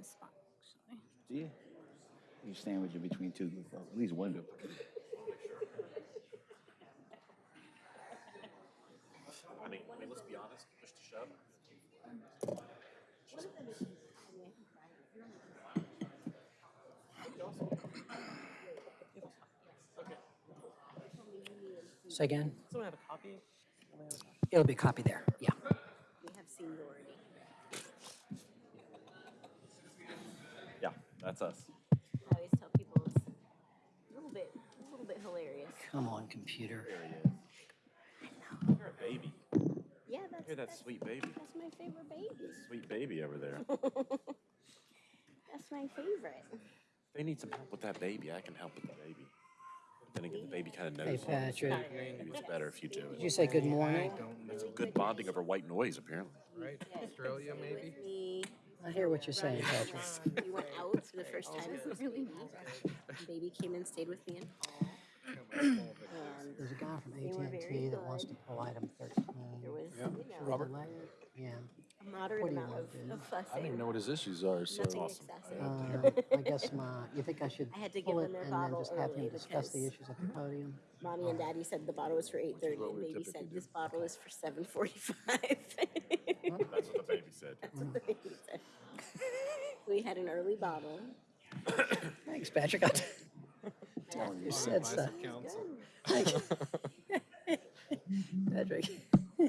parking spot, actually. Yeah. You sandwich it between two, good folks. at least one good. person. I mean, I mean, let's be honest, push to shove. Say again? Someone have a copy? It'll be a copy there, yeah. We have seniority. Yeah, that's us. I always tell people it's a little bit, a little bit hilarious. Come on, computer. There he is. You're a baby. Yeah, that's, You're that that's, sweet baby. that's my favorite baby. Sweet baby over there. That's my favorite. If they need some help with that baby, I can help with the baby. Then again, the baby kind of Hey, knows. Patrick, Maybe it's better if you do it. did you say good morning? It's good bonding over white noise, apparently. Right, Australia maybe? With me, I hear what you're saying, Patrick. we went out for the first time. It was really neat. Baby came and stayed with me in hall. And There's a guy from They were AT&T that wants to good. pull item 13. there was, Should you know, delay it? Yeah. A moderate What do you amount wanna of, do? of fussing. I don't even know what his issues are, so. Nothing Awesome. excessive. Uh, I guess my, you think I should I had to pull give it them their and then bottle just have him discuss the because- issues at the podium? Mommy and daddy said the bottle was for eight thirty, what and we baby typically said do. this bottle is for seven forty-five. That's what the baby said. That's what the baby said. We had an early bottle. Thanks, Patrick. I- You said so. Council. Thanks. Patrick. All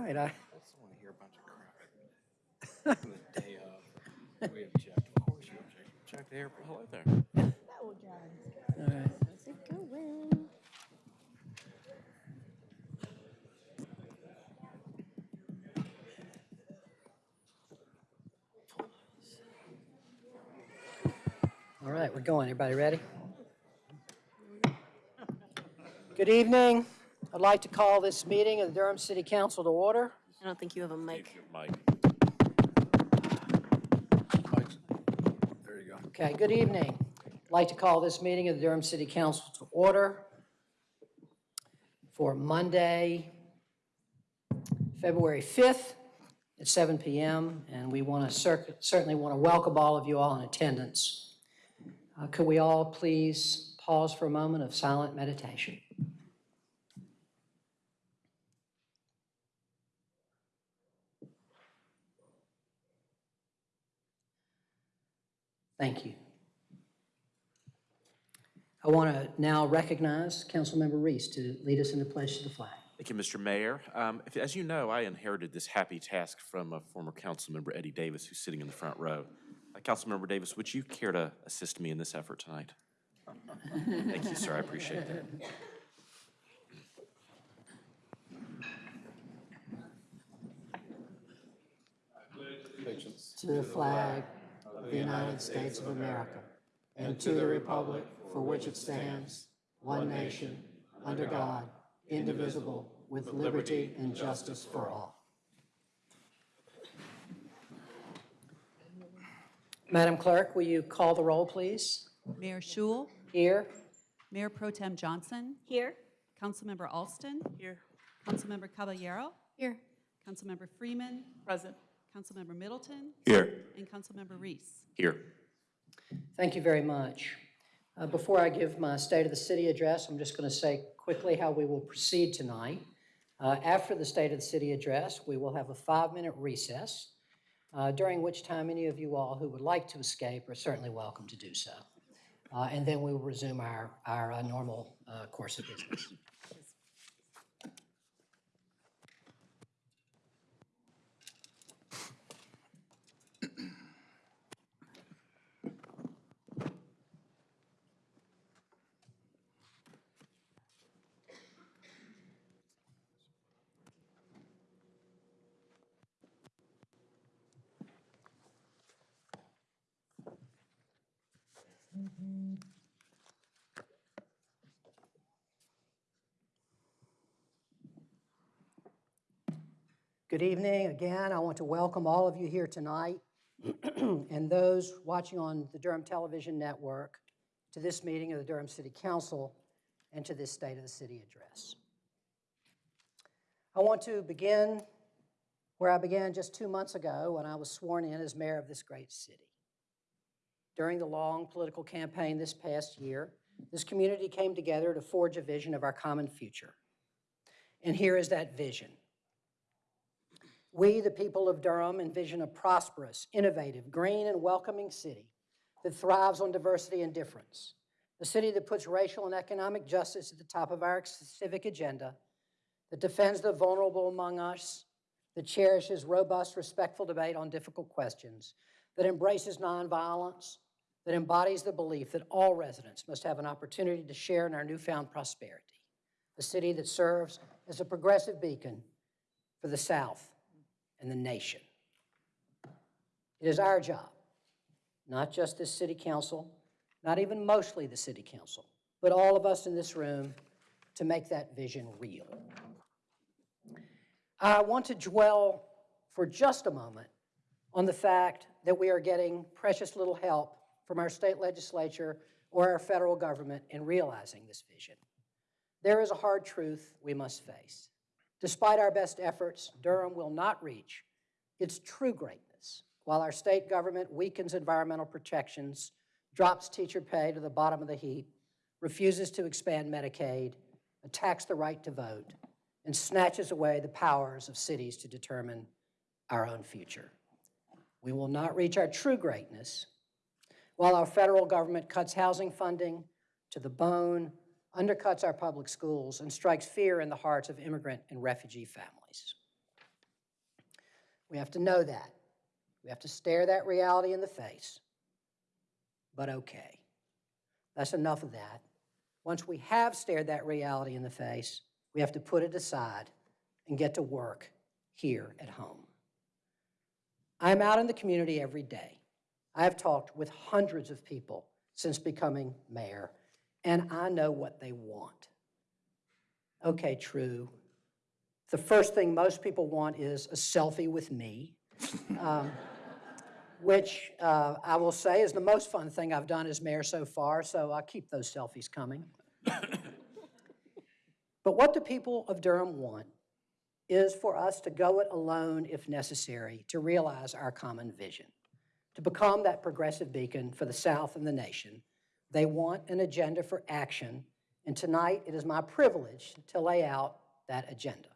right, I, I just wanna hear a bunch of crap. The day of, we object, of course you object, Check the air. Hello there. That will drive. all right. How's it going? All right, we're going. Everybody ready? Good evening. I'd like to call this meeting of the Durham City Council to order. I don't think you have a mic. Mike. Okay, good evening. I'd like to call this meeting of the Durham City Council to order for Monday, February 5th at 7 PM. And we want to certainly want to welcome all of you all in attendance. Uh, Could we all please pause for a moment of silent meditation? Thank you. I want to now recognize Councilmember Reece to lead us in the pledge to the flag. Thank you, Mr. Mayor. Um, if- As you know, I inherited this happy task from a former council member, Eddie Davis, who's sitting in the front row. Uh, Councilmember Davis, would you care to assist me in this effort tonight? Thank you, sir. I appreciate that. Patience. To the flag of the United States of America and to the republic for which it stands, one nation, under God, indivisible, with liberty and justice for all. Madam Clerk, will you call the roll, please? Mayor Schewel, Here. Mayor Pro Tem Johnson, Here? Councilmember Alston, Here. Councilmember Caballero, Here. Councilmember Freeman, Present. Councilmember Middleton, Here. and Councilmember Reece. Here. Thank you very much. Uh, Before I give my State of the City address, I'm just going to say quickly how we will proceed tonight. Uh, After the State of the City address, we will have a five-minute recess, uh, during which time any of you all who would like to escape are certainly welcome to do so. Uh, And then we will resume our, our uh, normal uh, course of business. Good evening. Again, I want to welcome all of you here tonight and those watching on the Durham Television Network to this meeting of the Durham City Council and to this State of the City address. I want to begin where I began just two months ago when I was sworn in as mayor of this great city. During the long political campaign this past year, this community came together to forge a vision of our common future. And here is that vision. We, the people of Durham, envision a prosperous, innovative, green, and welcoming city that thrives on diversity and difference. A city that puts racial and economic justice at the top of our civic agenda, that defends the vulnerable among us, that cherishes robust, respectful debate on difficult questions, that embraces nonviolence, that embodies the belief that all residents must have an opportunity to share in our newfound prosperity. A city that serves as a progressive beacon for the South and the nation. It is our job, not just this city council, not even mostly the city council, but all of us in this room to make that vision real. I want to dwell for just a moment on the fact that we are getting precious little help from our state legislature or our federal government in realizing this vision. There is a hard truth we must face. Despite our best efforts, Durham will not reach its true greatness while our state government weakens environmental protections, drops teacher pay to the bottom of the heap, refuses to expand Medicaid, attacks the right to vote, and snatches away the powers of cities to determine our own future. We will not reach our true greatness while our federal government cuts housing funding to the bone, undercuts our public schools, and strikes fear in the hearts of immigrant and refugee families. We have to know that. We have to stare that reality in the face. But okay, that's enough of that. Once we have stared that reality in the face, we have to put it aside and get to work here at home. I'm out in the community every day. I have talked with hundreds of people since becoming mayor, and I know what they want. Okay, true. The first thing most people want is a selfie with me, um, which uh, I will say is the most fun thing I've done as mayor so far, so I'll keep those selfies coming. but what the people of Durham want is for us to go it alone if necessary to realize our common vision to become that progressive beacon for the South and the nation. They want an agenda for action, and tonight it is my privilege to lay out that agenda.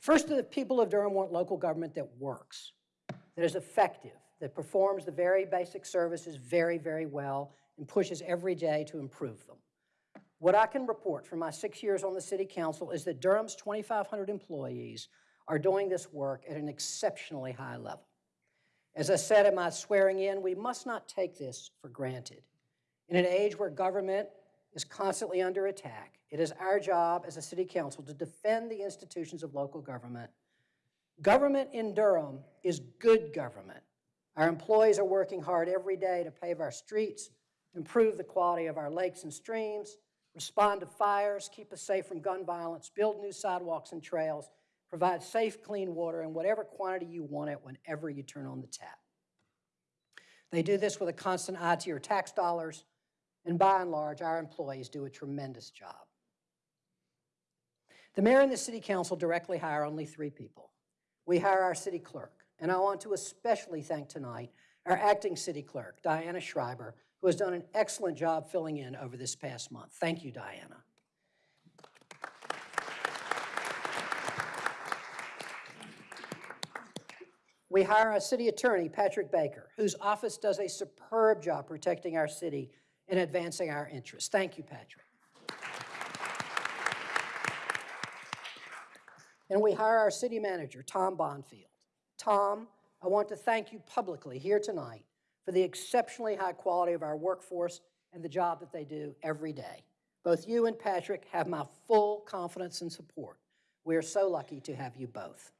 First, the people of Durham want local government that works, that is effective, that performs the very basic services very, very well, and pushes every day to improve them. What I can report from my six years on the City Council is that Durham's 2,500 employees are doing this work at an exceptionally high level. As I said in my swearing in, we must not take this for granted. In an age where government is constantly under attack, it is our job as a city council to defend the institutions of local government. Government in Durham is good government. Our employees are working hard every day to pave our streets, improve the quality of our lakes and streams, respond to fires, keep us safe from gun violence, build new sidewalks and trails, provide safe, clean water in whatever quantity you want it whenever you turn on the tap. They do this with a constant eye to your tax dollars, and by and large, our employees do a tremendous job. The mayor and the city council directly hire only three people. We hire our city clerk, and I want to especially thank tonight our acting city clerk, Diana Schreiber, who has done an excellent job filling in over this past month. Thank you, Diana. We hire a city attorney, Patrick Baker, whose office does a superb job protecting our city and advancing our interests. Thank you, Patrick. And we hire our city manager, Tom Bonfield. Tom, I want to thank you publicly here tonight for the exceptionally high quality of our workforce and the job that they do every day. Both you and Patrick have my full confidence and support. We are so lucky to have you both.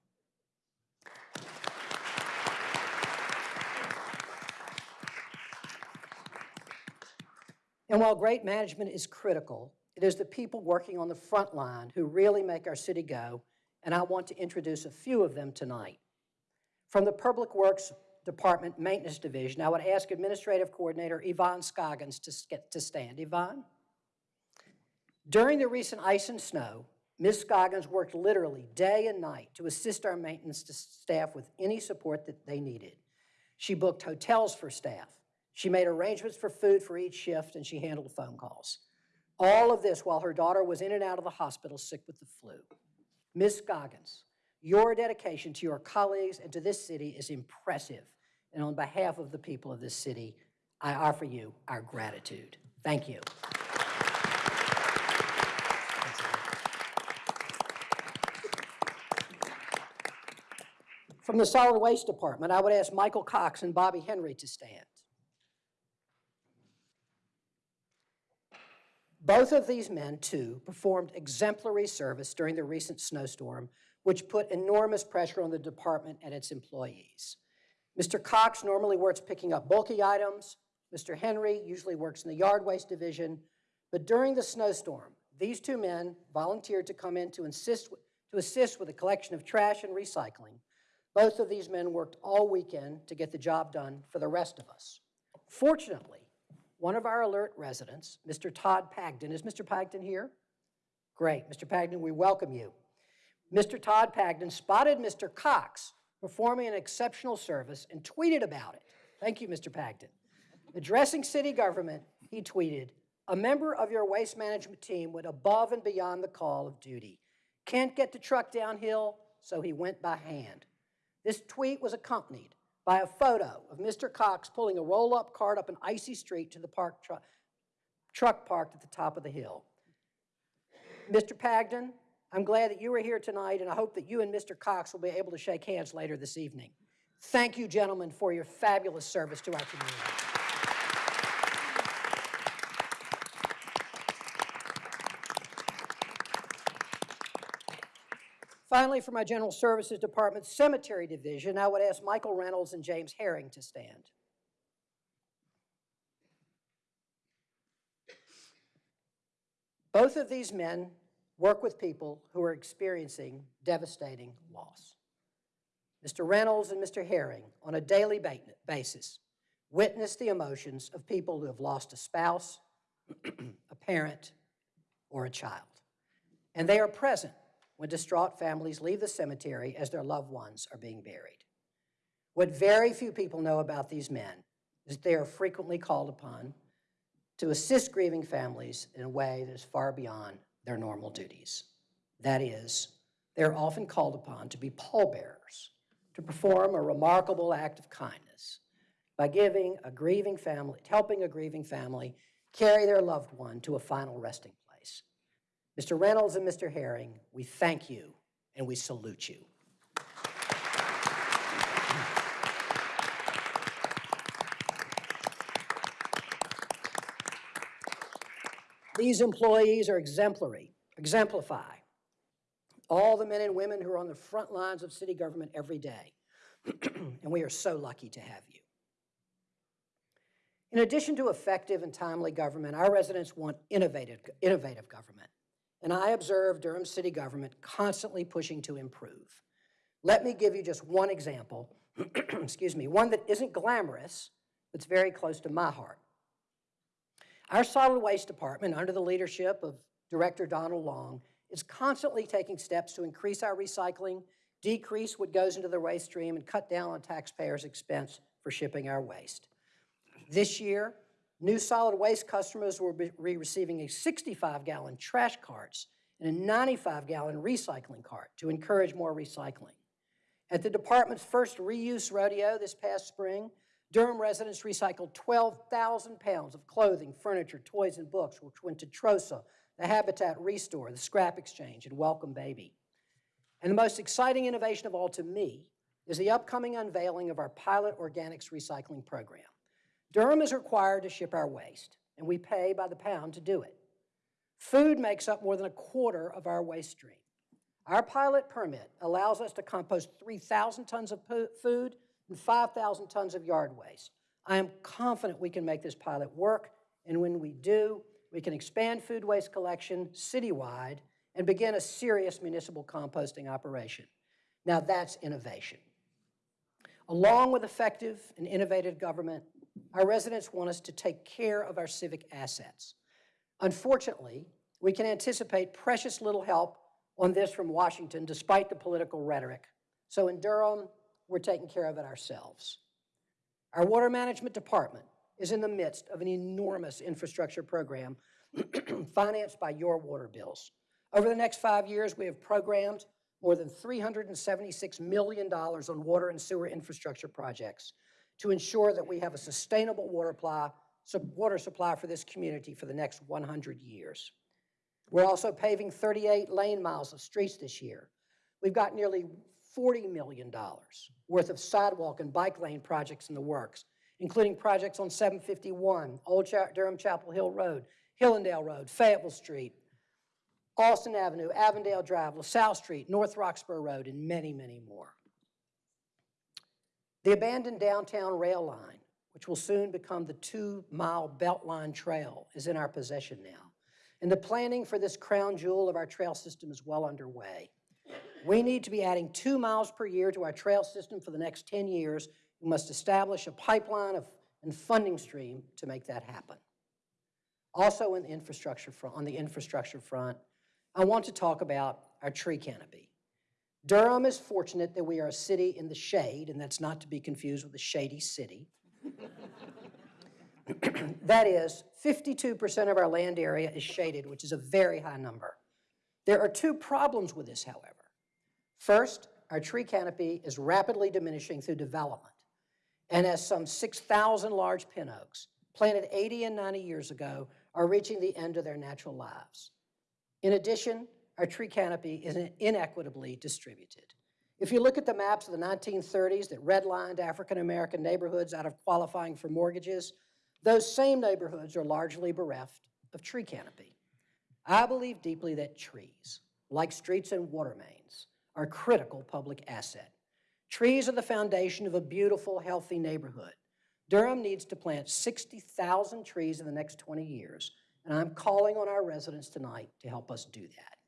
And while great management is critical, it is the people working on the front line who really make our city go, and I want to introduce a few of them tonight. From the Public Works Department Maintenance Division, I would ask Administrative Coordinator Yvonne Scoggins to, to stand. Yvonne? During the recent ice and snow, Ms. Scoggins worked literally day and night to assist our maintenance staff with any support that they needed. She booked hotels for staff. She made arrangements for food for each shift, and she handled phone calls. All of this while her daughter was in and out of the hospital sick with the flu. Ms. Scoggins, your dedication to your colleagues and to this city is impressive. And on behalf of the people of this city, I offer you our gratitude. Thank you. From the Solid Waste Department, I would ask Michael Cox and Bobby Henry to stand. Both of these men, too, performed exemplary service during the recent snowstorm, which put enormous pressure on the department and its employees. Mr. Cox normally works picking up bulky items. Mr. Henry usually works in the yard waste division. But during the snowstorm, these two men volunteered to come in to assist, to assist with the collection of trash and recycling. Both of these men worked all weekend to get the job done for the rest of us. Fortunately, one of our alert residents, Mr. Todd Pagden, is Mr. Pagden here? Great, Mr. Pagden, we welcome you. Mr. Todd Pagden spotted Mr. Cox performing an exceptional service and tweeted about it. Thank you, Mr. Pagden. Addressing city government, he tweeted, "A member of your waste management team went above and beyond the call of duty. Can't get the truck downhill, so he went by hand." This tweet was accompanied by a photo of Mr. Cox pulling a roll-up cart up an icy street to the park tru- truck parked at the top of the hill. Mr. Pagden, I'm glad that you are here tonight, and I hope that you and Mr. Cox will be able to shake hands later this evening. Thank you, gentlemen, for your fabulous service to our community. Finally, for my General Services Department Cemetery Division, I would ask Michael Reynolds and James Herring to stand. Both of these men work with people who are experiencing devastating loss. Mr. Reynolds and Mr. Herring, on a daily basis, witness the emotions of people who have lost a spouse, a parent, or a child. And they are present when distraught families leave the cemetery as their loved ones are being buried. What very few people know about these men is that they are frequently called upon to assist grieving families in a way that is far beyond their normal duties. That is, they're often called upon to be pallbearers, to perform a remarkable act of kindness by giving a grieving family, helping a grieving family carry their loved one to a final resting place. Mr. Reynolds and Mr. Herring, we thank you and we salute you. These employees are exemplary, exemplify all the men and women who are on the front lines of city government every day. and we are so lucky to have you. In addition to effective and timely government, our residents want innovative, innovative government. And I observe Durham city government constantly pushing to improve. Let me give you just one example, excuse me, one that isn't glamorous, but's very close to my heart. Our solid waste department, under the leadership of Director Donald Long, is constantly taking steps to increase our recycling, decrease what goes into the waste stream, and cut down on taxpayers' expense for shipping our waste. This year, new solid waste customers will be receiving a 65-gallon trash carts and a 95-gallon recycling cart to encourage more recycling. At the department's first reuse rodeo this past spring, Durham residents recycled 12,000 pounds of clothing, furniture, toys, and books, which went to TROSA, the Habitat Restore, the Scrap Exchange, and Welcome Baby. And the most exciting innovation of all to me is the upcoming unveiling of our pilot organics recycling program. Durham is required to ship our waste, and we pay by the pound to do it. Food makes up more than a quarter of our waste stream. Our pilot permit allows us to compost 3,000 tons of food and 5,000 tons of yard waste. I am confident we can make this pilot work, and when we do, we can expand food waste collection citywide and begin a serious municipal composting operation. Now that's innovation. Along with effective and innovative government, our residents want us to take care of our civic assets. Unfortunately, we can anticipate precious little help on this from Washington despite the political rhetoric. So in Durham, we're taking care of it ourselves. Our Water Management Department is in the midst of an enormous infrastructure program financed by your water bills. Over the next five years, we have programmed more than $376 million on water and sewer infrastructure projects to ensure that we have a sustainable water supply, water supply for this community for the next 100 years. We're also paving 38 lane miles of streets this year. We've got nearly $40 million worth of sidewalk and bike lane projects in the works, including projects on 751, Old Cha- Durham Chapel Hill Road, Hillendale Road, Fayetteville Street, Austin Avenue, Avondale Drive, LaSalle Street, North Roxboro Road, and many, many more. The abandoned downtown rail line, which will soon become the two-mile Beltline Trail, is in our possession now. And the planning for this crown jewel of our trail system is well underway. We need to be adding two miles per year to our trail system for the next 10 years. We must establish a pipeline of, and funding stream to make that happen. Also in the infrastructure front, on the infrastructure front, I want to talk about our tree canopy. Durham is fortunate that we are a city in the shade, and that's not to be confused with a shady city. That is, 52% of our land area is shaded, which is a very high number. There are two problems with this, however. First, our tree canopy is rapidly diminishing through development. And as some 6,000 large pin oaks, planted 80 and 90 years ago, are reaching the end of their natural lives. In addition, our tree canopy is inequitably distributed. If you look at the maps of the 1930s that redlined African-American neighborhoods out of qualifying for mortgages, those same neighborhoods are largely bereft of tree canopy. I believe deeply that trees, like streets and water mains, are critical public asset. Trees are the foundation of a beautiful, healthy neighborhood. Durham needs to plant 60,000 trees in the next 20 years, and I'm calling on our residents tonight to help us do that.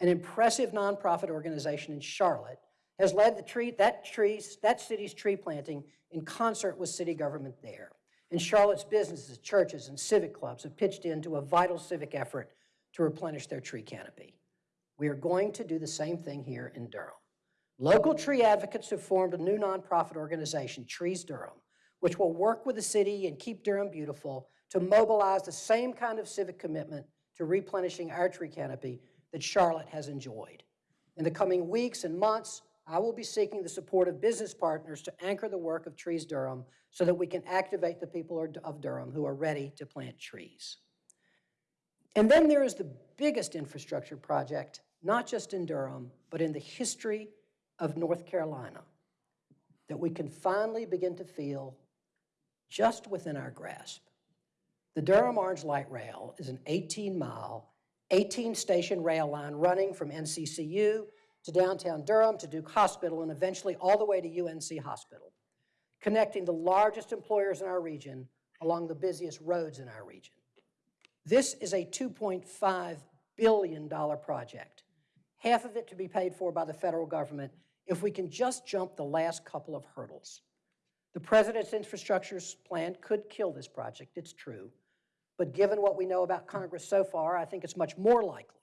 An impressive nonprofit organization in Charlotte has led the tree, that trees, that city's tree planting in concert with city government there. And Charlotte's businesses, churches, and civic clubs have pitched into a vital civic effort to replenish their tree canopy. We are going to do the same thing here in Durham. Local tree advocates have formed a new nonprofit organization, Trees Durham, which will work with the city and keep Durham beautiful to mobilize the same kind of civic commitment to replenishing our tree canopy that Charlotte has enjoyed. In the coming weeks and months, I will be seeking the support of business partners to anchor the work of Trees Durham so that we can activate the people of Durham who are ready to plant trees. And then there is the biggest infrastructure project, not just in Durham, but in the history of North Carolina, that we can finally begin to feel just within our grasp. The Durham Orange Light Rail is an 18-mile, 18-station rail line running from NCCU to downtown Durham to Duke Hospital and eventually all the way to UNC Hospital, connecting the largest employers in our region along the busiest roads in our region. This is a $2.5 billion project, half of it to be paid for by the federal government if we can just jump the last couple of hurdles. The president's infrastructure plan could kill this project, it's true. But given what we know about Congress so far, I think it's much more likely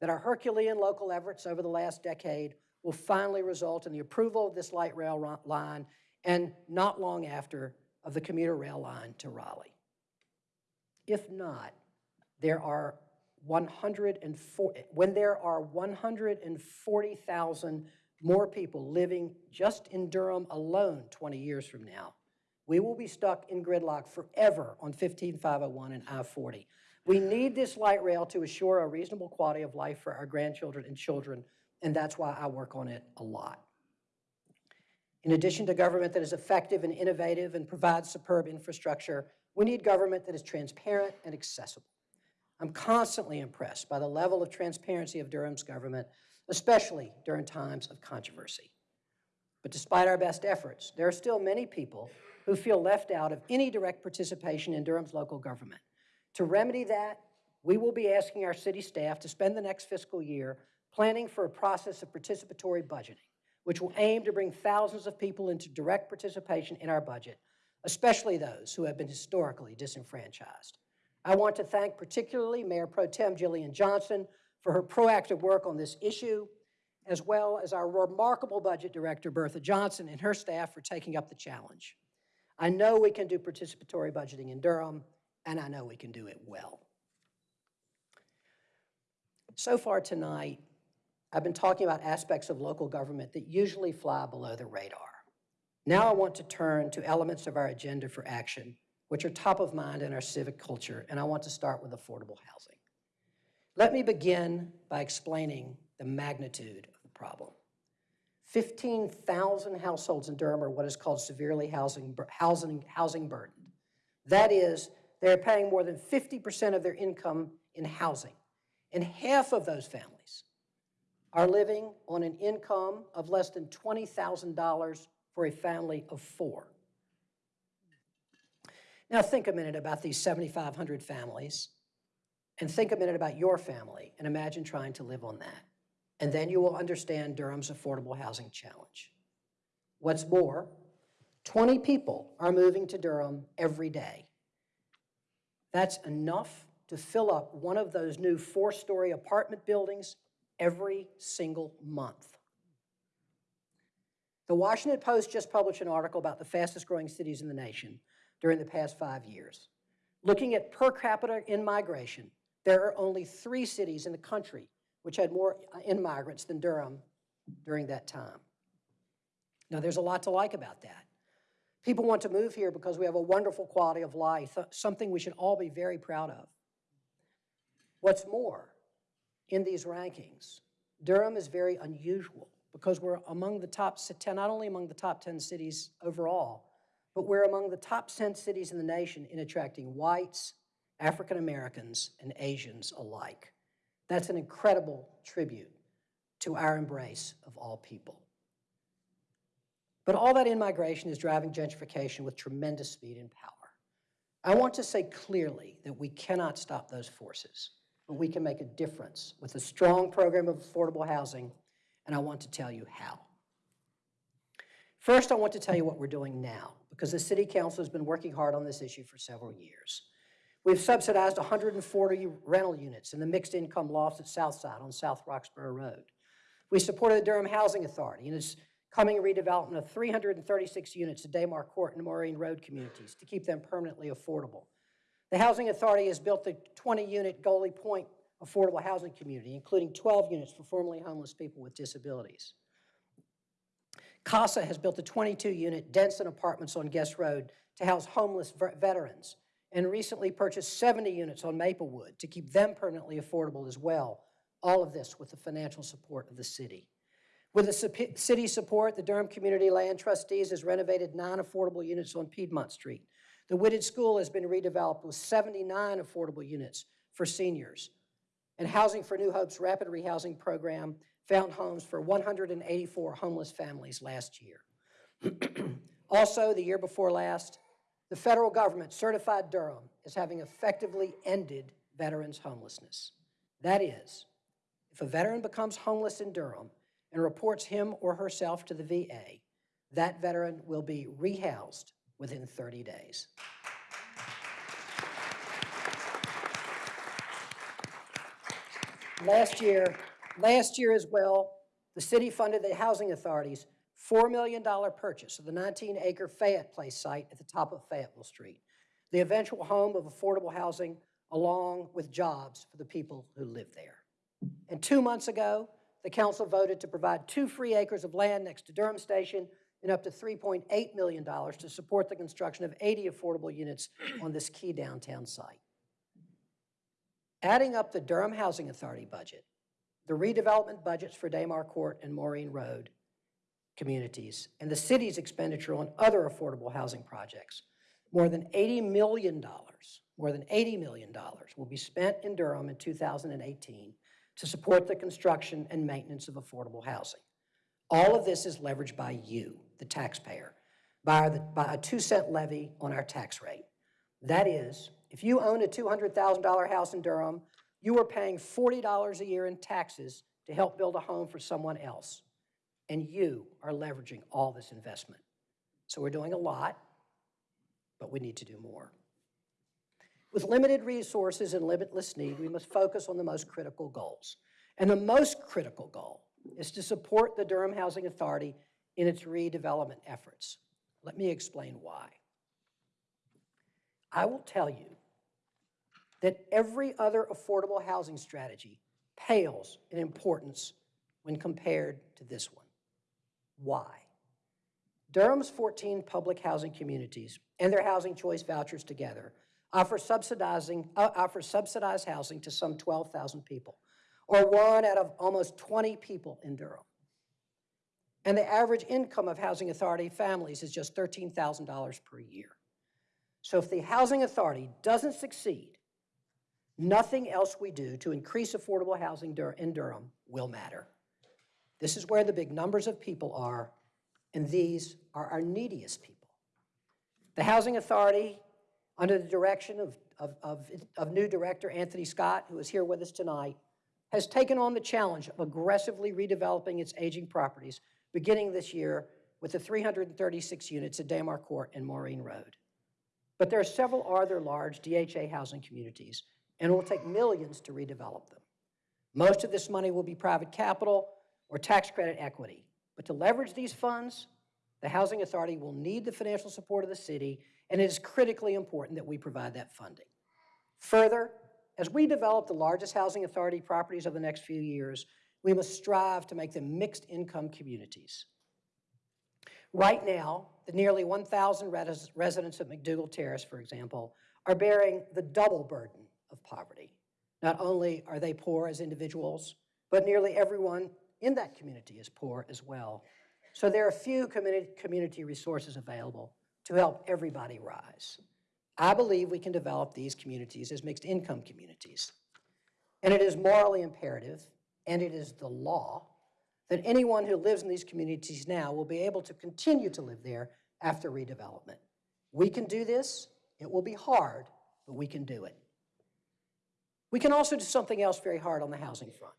that our Herculean local efforts over the last decade will finally result in the approval of this light rail line and not long after of the commuter rail line to Raleigh. If not, there are 104, when there are 140,000 more people living just in Durham alone 20 years from now, we will be stuck in gridlock forever on 15501 and I-40. We need this light rail to assure a reasonable quality of life for our grandchildren and children, and that's why I work on it a lot. In addition to government that is effective and innovative and provides superb infrastructure, we need government that is transparent and accessible. I'm constantly impressed by the level of transparency of Durham's government, especially during times of controversy. But despite our best efforts, there are still many people who feel left out of any direct participation in Durham's local government. To remedy that, we will be asking our city staff to spend the next fiscal year planning for a process of participatory budgeting, which will aim to bring thousands of people into direct participation in our budget, especially those who have been historically disenfranchised. I want to thank particularly Mayor Pro Tem Jillian Johnson for her proactive work on this issue, as well as our remarkable Budget Director, Bertha Johnson, and her staff for taking up the challenge. I know we can do participatory budgeting in Durham, and I know we can do it well. So far tonight, I've been talking about aspects of local government that usually fly below the radar. Now I want to turn to elements of our agenda for action, which are top of mind in our civic culture, and I want to start with affordable housing. Let me begin by explaining the magnitude of the problem. 15,000 households in Durham are what is called severely housing, housing, housing burdened. That is, they're paying more than 50% of their income in housing. And half of those families are living on an income of less than $20,000 for a family of four. Now think a minute about these 7,500 families and think a minute about your family and imagine trying to live on that. And then you will understand Durham's affordable housing challenge. What's more, 20 people are moving to Durham every day. That's enough to fill up one of those new four-story apartment buildings every single month. The Washington Post just published an article about the fastest growing cities in the nation during the past five years. Looking at per capita in migration, there are only three cities in the country which had more uh, in-migrants than Durham during that time. Now, there's a lot to like about that. People want to move here because we have a wonderful quality of life, uh, something we should all be very proud of. What's more, in these rankings, Durham is very unusual because we're among the top 10, not only among the top 10 cities overall, but we're among the top 10 cities in the nation in attracting whites, African Americans, and Asians alike. That's an incredible tribute to our embrace of all people. But all that in-migration is driving gentrification with tremendous speed and power. I want to say clearly that we cannot stop those forces, but we can make a difference with a strong program of affordable housing, and I want to tell you how. First, I want to tell you what we're doing now, because the City Council has been working hard on this issue for several years. We've subsidized 140 rental units in the mixed income lofts at Southside on South Roxboro Road. We supported the Durham Housing Authority in its coming redevelopment of 336 units at Damar Court and Morreene Road communities to keep them permanently affordable. The Housing Authority has built the 20-unit Goley Pointe affordable housing community, including 12 units for formerly homeless people with disabilities. CASA has built the 22-unit Denson Apartments on Guess Road to house homeless veterans and recently purchased 70 units on Maplewood to keep them permanently affordable as well. All of this with the financial support of the city. With the city support, the Durham Community Land Trustees has renovated nine affordable units on Piedmont Street. The Whitted School has been redeveloped with 79 affordable units for seniors. And Housing for New Hope's rapid rehousing program found homes for 184 homeless families last year. also, the year before last, the federal government certified Durham as having effectively ended veterans' homelessness. That is, if a veteran becomes homeless in Durham and reports him or herself to the VA, that veteran will be rehoused within 30 days. Last year, last year as well, the city funded the housing authorities $4 million purchase of the 19-acre Fayette Place site at the top of Fayetteville Street, the eventual home of affordable housing along with jobs for the people who live there. And two months ago, the council voted to provide two free acres of land next to Durham Station and up to $3.8 million to support the construction of 80 affordable units on this key downtown site. Adding up the Durham Housing Authority budget, the redevelopment budgets for Damar Court and Morreene Road communities, and the city's expenditure on other affordable housing projects, more than $80 million, more than $80 million will be spent in Durham in 2018 to support the construction and maintenance of affordable housing. All of this is leveraged by you, the taxpayer, by, the, by a two cent levy on our tax rate. That is, if you own a $200,000 house in Durham, you are paying $40 a year in taxes to help build a home for someone else. And you are leveraging all this investment. So we're doing a lot, but we need to do more. With limited resources and limitless need, we must focus on the most critical goals. And the most critical goal is to support the Durham Housing Authority in its redevelopment efforts. Let me explain why. I will tell you that every other affordable housing strategy pales in importance when compared to this one. Why? Durham's 14 public housing communities and their housing choice vouchers together offer subsidizing, uh, offer subsidized housing to some 12,000 people, or one out of almost 20 people in Durham. And the average income of Housing Authority families is just $13,000 per year. So if the Housing Authority doesn't succeed, nothing else we do to increase affordable housing in Durham will matter. This is where the big numbers of people are, and these are our neediest people. The Housing Authority, under the direction of, of, of, of new director Anthony Scott, who is here with us tonight, has taken on the challenge of aggressively redeveloping its aging properties, beginning this year with the 336 units at Damar Court and Morreene Road. But there are several other large DHA housing communities, and it will take millions to redevelop them. Most of this money will be private capital or tax credit equity. But to leverage these funds, the Housing Authority will need the financial support of the city, and it is critically important that we provide that funding. Further, as we develop the largest housing authority properties of the next few years, we must strive to make them mixed-income communities. Right now, the nearly 1,000 res- residents of McDougald Terrace, for example, are bearing the double burden of poverty. Not only are they poor as individuals, but nearly everyone in that community is poor as well. So there are few community, community resources available to help everybody rise. I believe we can develop these communities as mixed income communities. And it is morally imperative, and it is the law, that anyone who lives in these communities now will be able to continue to live there after redevelopment. We can do this. It will be hard, but we can do it. We can also do something else very hard on the housing front.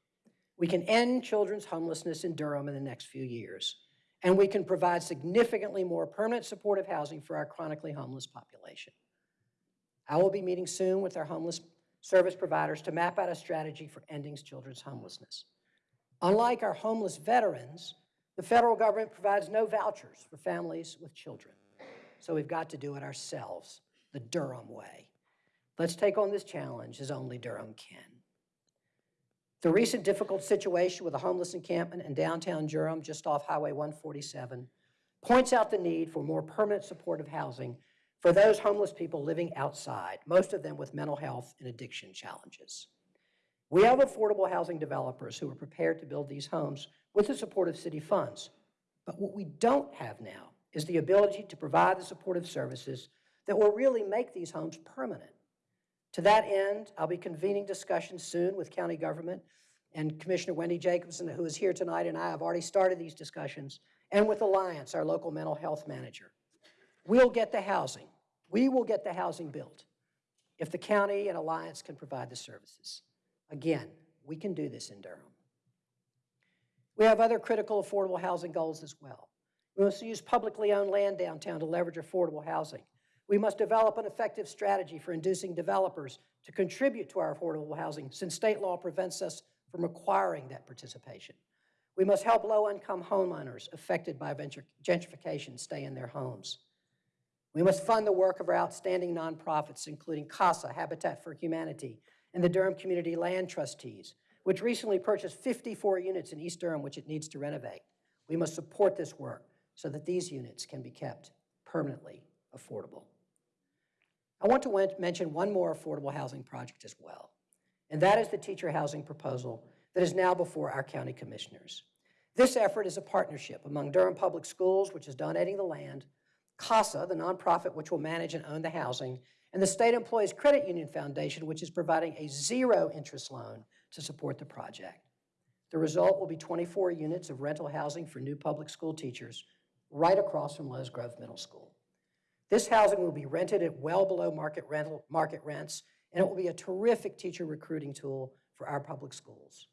We can end children's homelessness in Durham in the next few years, and we can provide significantly more permanent supportive housing for our chronically homeless population. I will be meeting soon with our homeless service providers to map out a strategy for ending children's homelessness. Unlike our homeless veterans, the federal government provides no vouchers for families with children. So we've got to do it ourselves, the Durham way. Let's take on this challenge as only Durham can. The recent difficult situation with a homeless encampment in downtown Durham, just off Highway 147, points out the need for more permanent supportive housing for those homeless people living outside, most of them with mental health and addiction challenges. We have affordable housing developers who are prepared to build these homes with the support of city funds. But what we don't have now is the ability to provide the supportive services that will really make these homes permanent. To that end, I'll be convening discussions soon with county government and Commissioner Wendy Jacobson, who is here tonight, and I have already started these discussions, and with Alliance, our local mental health manager. We'll get the housing. We will get the housing built if the county and Alliance can provide the services. Again, we can do this in Durham. We have other critical affordable housing goals as well. We must use publicly owned land downtown to leverage affordable housing. We must develop an effective strategy for inducing developers to contribute to our affordable housing since state law prevents us from requiring that participation. We must help low-income homeowners affected by gentrification stay in their homes. We must fund the work of our outstanding nonprofits, including CASA, Habitat for Humanity, and the Durham Community Land Trustees, which recently purchased 54 units in East Durham, which it needs to renovate. We must support this work so that these units can be kept permanently affordable. I want to mention one more affordable housing project as well, and that is the teacher housing proposal that is now before our county commissioners. This effort is a partnership among Durham Public Schools, which is donating the land, CASA, the nonprofit which will manage and own the housing, and the State Employees Credit Union Foundation, which is providing a zero-interest loan to support the project. The result will be 24 units of rental housing for new public school teachers right across from Lowe's Grove Middle School. This housing will be rented at well below market rental, market rents, and it will be a terrific teacher recruiting tool for our public schools.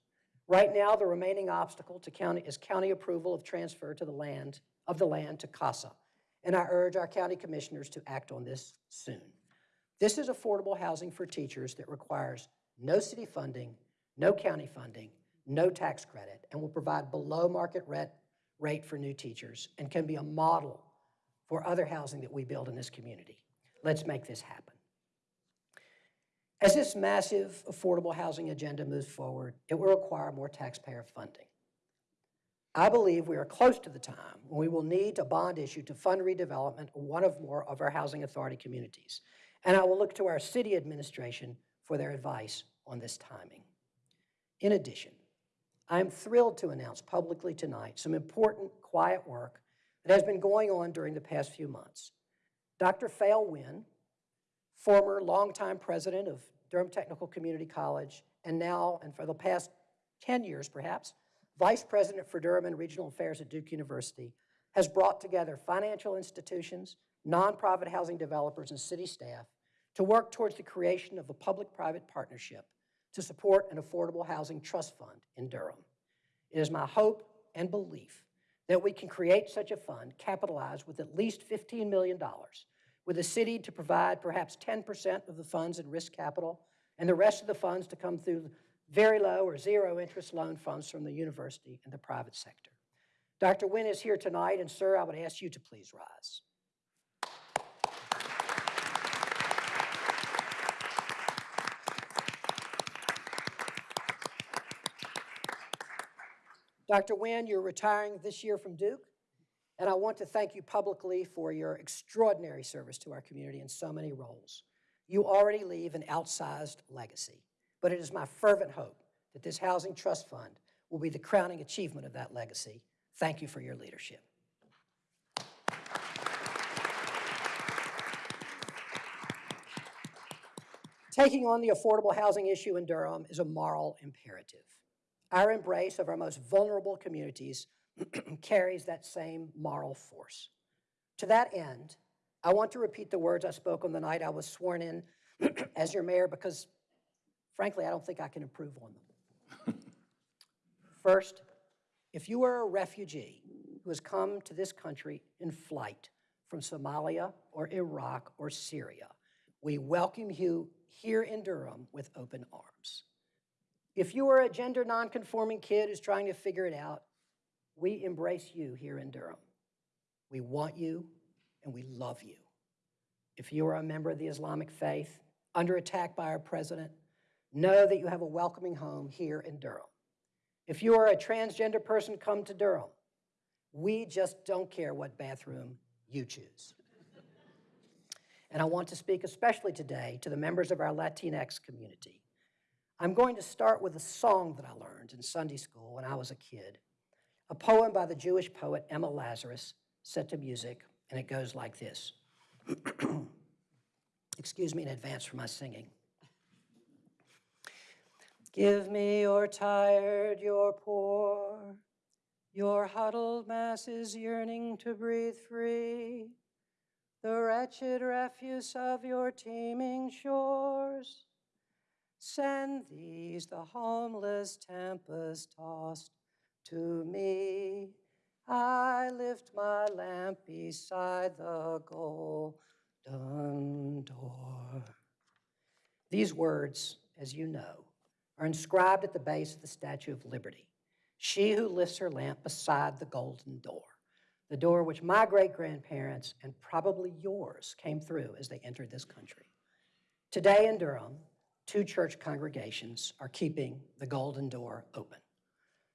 Right now, the remaining obstacle to county is county approval of transfer to the land, of the land to CASA. And I urge our county commissioners to act on this soon. This is affordable housing for teachers that requires no city funding, no county funding, no tax credit, and will provide below-market rent rate for new teachers, and can be a model for other housing that we build in this community. Let's make this happen. As this massive affordable housing agenda moves forward, it will require more taxpayer funding. I believe we are close to the time when we will need a bond issue to fund redevelopment of one of more of our housing authority communities. And I will look to our city administration for their advice on this timing. In addition, I am thrilled to announce publicly tonight some important quiet work that has been going on during the past few months. Dr. Phail Wynn, former longtime president of Durham Technical Community College, and now, and for the past 10 years perhaps, vice president for Durham and Regional Affairs at Duke University, has brought together financial institutions, nonprofit housing developers, and city staff to work towards the creation of a public-private partnership to support an affordable housing trust fund in Durham. It is my hope and belief that we can create such a fund capitalized with at least $15 million, with the city to provide perhaps 10% of the funds in risk capital, and the rest of the funds to come through very low or zero interest loan funds from the university and the private sector. Dr. Wynn is here tonight, and sir, I would ask you to please rise. Dr. Wynn, you're retiring this year from Duke, and I want to thank you publicly for your extraordinary service to our community in so many roles. You already leave an outsized legacy, but it is my fervent hope that this Housing Trust Fund will be the crowning achievement of that legacy. Thank you for your leadership. Taking on the affordable housing issue in Durham is a moral imperative. Our embrace of our most vulnerable communities carries that same moral force. To that end, I want to repeat the words I spoke on the night I was sworn in as your mayor because, frankly, I don't think I can improve on them. First, if you are a refugee who has come to this country in flight from Somalia or Iraq or Syria, we welcome you here in Durham with open arms. If you are a gender nonconforming kid who's trying to figure it out, we embrace you here in Durham. We want you and we love you. If you are a member of the Islamic faith under attack by our president, know that you have a welcoming home here in Durham. If you are a transgender person, come to Durham. We just don't care what bathroom you choose. And I want to speak especially today to the members of our Latinx community. I'm going to start with a song that I learned in Sunday school when I was a kid, a poem by the Jewish poet Emma Lazarus set to music, and it goes like this. Excuse me in advance for my singing. Give me your tired, your poor, your huddled masses yearning to breathe free, the wretched refuse of your teeming shores. Send these, the homeless, tempest tossed, to me. I lift my lamp beside the golden door. These words, as you know, are inscribed at the base of the Statue of Liberty. She who lifts her lamp beside the golden door, the door which my great grandparents and probably yours came through as they entered this country. Today in Durham, two church congregations are keeping the golden door open.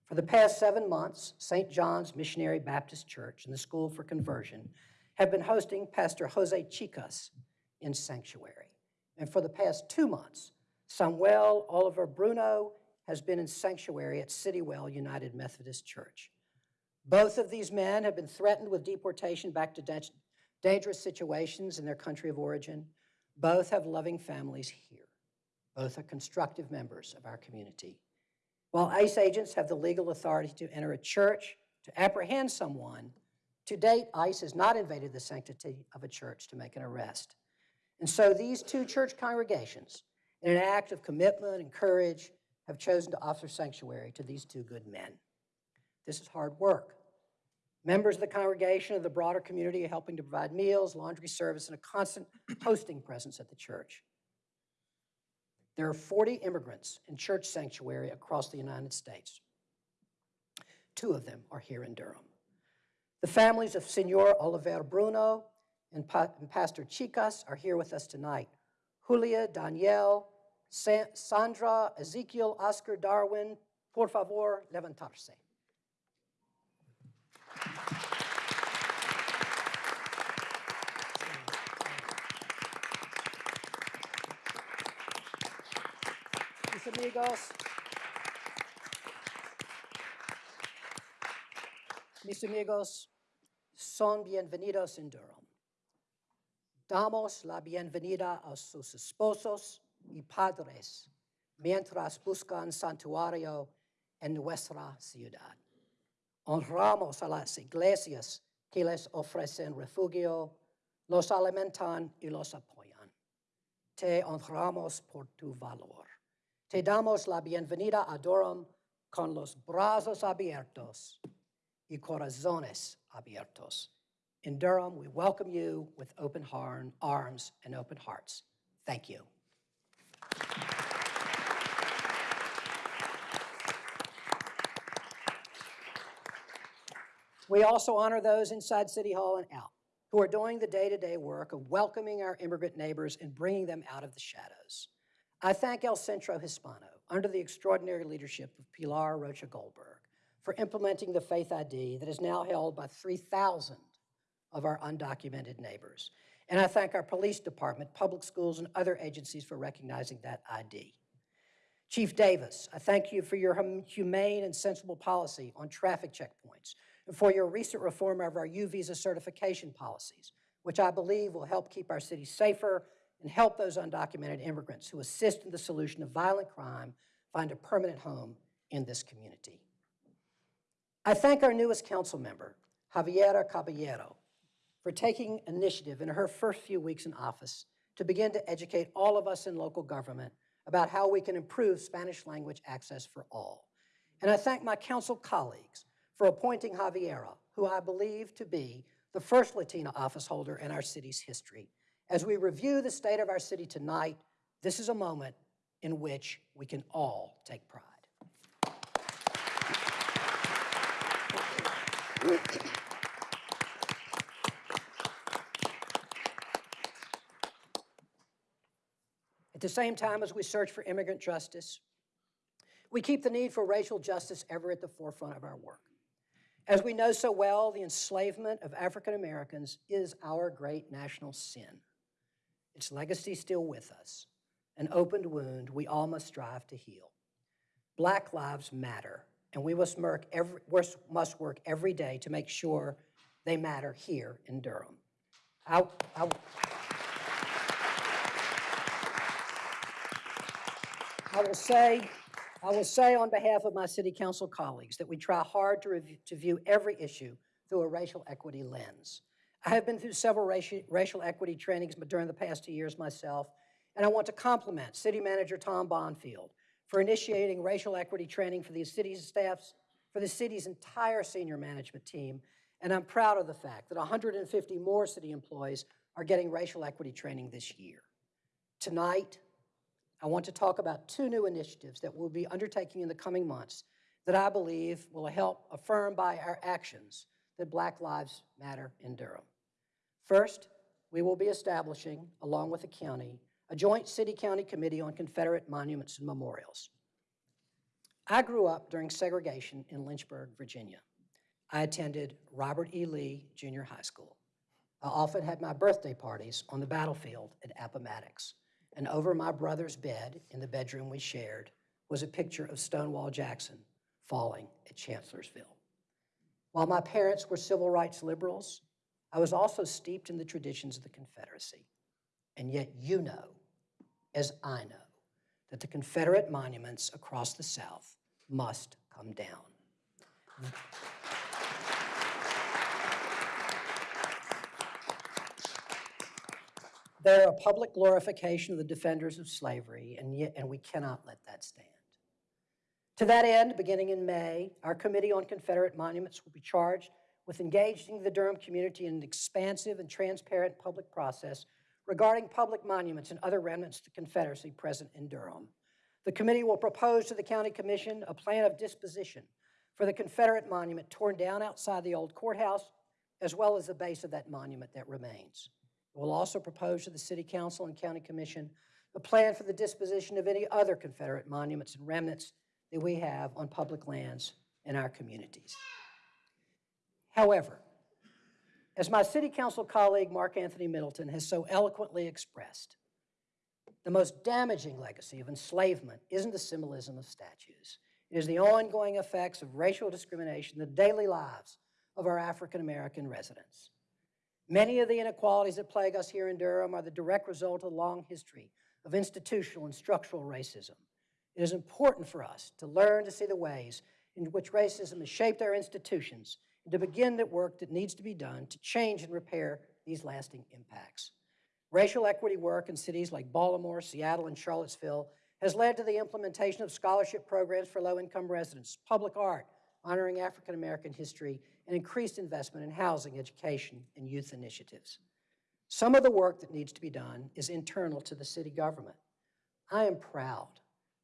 For the past seven months, St. John's Missionary Baptist Church and the School for Conversion have been hosting Pastor Jose Chicas in sanctuary. And for the past two months, Samuel Oliver Bruno has been in sanctuary at Citywell United Methodist Church. Both of these men have been threatened with deportation back to dangerous situations in their country of origin. Both have loving families here. Both are constructive members of our community. While ICE agents have the legal authority to enter a church to apprehend someone, to date, ICE has not invaded the sanctity of a church to make an arrest. And so these two church congregations, in an act of commitment and courage, have chosen to offer sanctuary to these two good men. This is hard work. Members of the congregation of the broader community are helping to provide meals, laundry service, and a constant hosting presence at the church. There are 40 immigrants in church sanctuary across the United States. Two of them are here in Durham. The families of Senor Oliver Bruno and Pa- and Pastor Chicas are here with us tonight. Julia, Danielle, Sa- Sandra, Ezekiel, Oscar, Darwin, por favor, levantarse. Amigos, mis amigos, son bienvenidos en Durham. Damos la bienvenida a sus esposos y padres mientras buscan santuario en nuestra ciudad. Honramos a las iglesias que les ofrecen refugio, los alimentan y los apoyan. Te honramos por tu valor. Te damos la bienvenida a Durham con los brazos abiertos y corazones abiertos. In Durham, we welcome you with open arms and open hearts. Thank you. We also honor those inside City Hall and out who are doing the day-to-day work of welcoming our immigrant neighbors and bringing them out of the shadows. I thank El Centro Hispano, under the extraordinary leadership of Pilar Rocha Goldberg, for implementing the Faith ID that is now held by 3,000 of our undocumented neighbors. And I thank our police department, public schools, and other agencies for recognizing that ID. Chief Davis, I thank you for your hum- humane and sensible policy on traffic checkpoints and for your recent reform of our U visa certification policies, which I believe will help keep our city safer and help those undocumented immigrants who assist in the solution of violent crime find a permanent home in this community. I thank our newest council member, Javiera Caballero, for taking initiative in her first few weeks in office to begin to educate all of us in local government about how we can improve Spanish language access for all. And I thank my council colleagues for appointing Javiera, who I believe to be the first Latina office holder in our city's history. As we review the state of our city tonight, this is a moment in which we can all take pride. At the same time as we search for immigrant justice, we keep the need for racial justice ever at the forefront of our work. As we know so well, the enslavement of African Americans is our great national sin. Its legacy still with us, an opened wound we all must strive to heal. Black lives matter, and we must work every, must work every day to make sure they matter here in Durham. I, I, I will say, I will say on behalf of my city council colleagues that we try hard to, review, to view every issue through a racial equity lens. I have been through several racial, racial equity trainings during the past two years myself, and I want to compliment City Manager Tom Bonfield for initiating racial equity training for the city's staffs, for the city's entire senior management team, and I'm proud of the fact that 150 more city employees are getting racial equity training this year. Tonight, I want to talk about two new initiatives that we'll be undertaking in the coming months that I believe will help affirm by our actions that Black Lives Matter in Durham. First, we will be establishing, along with the county, a joint city-county committee on Confederate monuments and memorials. I grew up during segregation in Lynchburg, Virginia. I attended Robert E. Lee Junior High School. I often had my birthday parties on the battlefield at Appomattox and over my brother's bed in the bedroom we shared was a picture of Stonewall Jackson falling at Chancellorsville. While my parents were civil rights liberals, I was also steeped in the traditions of the Confederacy. And yet you know, as I know, that the Confederate monuments across the South must come down. They're a public glorification of the defenders of slavery, and yet, and we cannot let that stand. To that end, beginning in May, our Committee on Confederate Monuments will be charged with engaging the Durham community in an expansive and transparent public process regarding public monuments and other remnants of the Confederacy present in Durham. The committee will propose to the county commission a plan of disposition for the Confederate monument torn down outside the old courthouse, as well as the base of that monument that remains. It will also propose to the city council and county commission a plan for the disposition of any other Confederate monuments and remnants that we have on public lands in our communities. However, as my city council colleague Mark Anthony Middleton has so eloquently expressed, the most damaging legacy of enslavement isn't the symbolism of statues. It is the ongoing effects of racial discrimination in the daily lives of our African American residents. Many of the inequalities that plague us here in Durham are the direct result of a long history of institutional and structural racism. It is important for us to learn to see the ways in which racism has shaped our institutions and to begin the work that needs to be done to change and repair these lasting impacts. Racial equity work in cities like Baltimore, Seattle, and Charlottesville has led to the implementation of scholarship programs for low-income residents, public art, honoring African American history, and increased investment in housing, education, and youth initiatives. Some of the work that needs to be done is internal to the city government. I am proud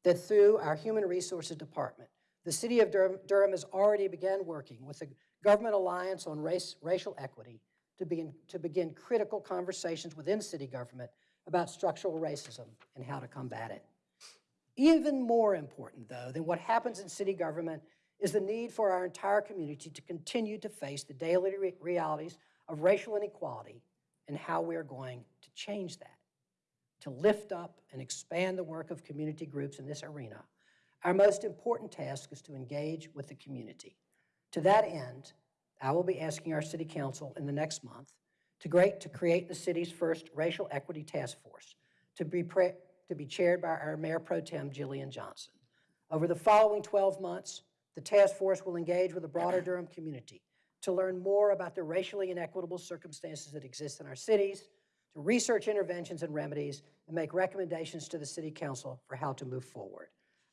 that through our Human Resources Department, the City of Durham, Durham has already begun working with the Government Alliance on Race, Racial Equity to begin, to begin critical conversations within city government about structural racism and how to combat it. Even more important, though, than what happens in city government is the need for our entire community to continue to face the daily re- realities of racial inequality and how we are going to change that. To lift up and expand the work of community groups in this arena, our most important task is to engage with the community. To that end, I will be asking our city council in the next month to, great, to create the city's first racial equity task force to be, to be chaired by our Mayor Pro Tem Jillian Johnson. Over the following 12 months, the task force will engage with the broader Durham community to learn more about the racially inequitable circumstances that exist in our cities, to research interventions and remedies, and make recommendations to the city council for how to move forward.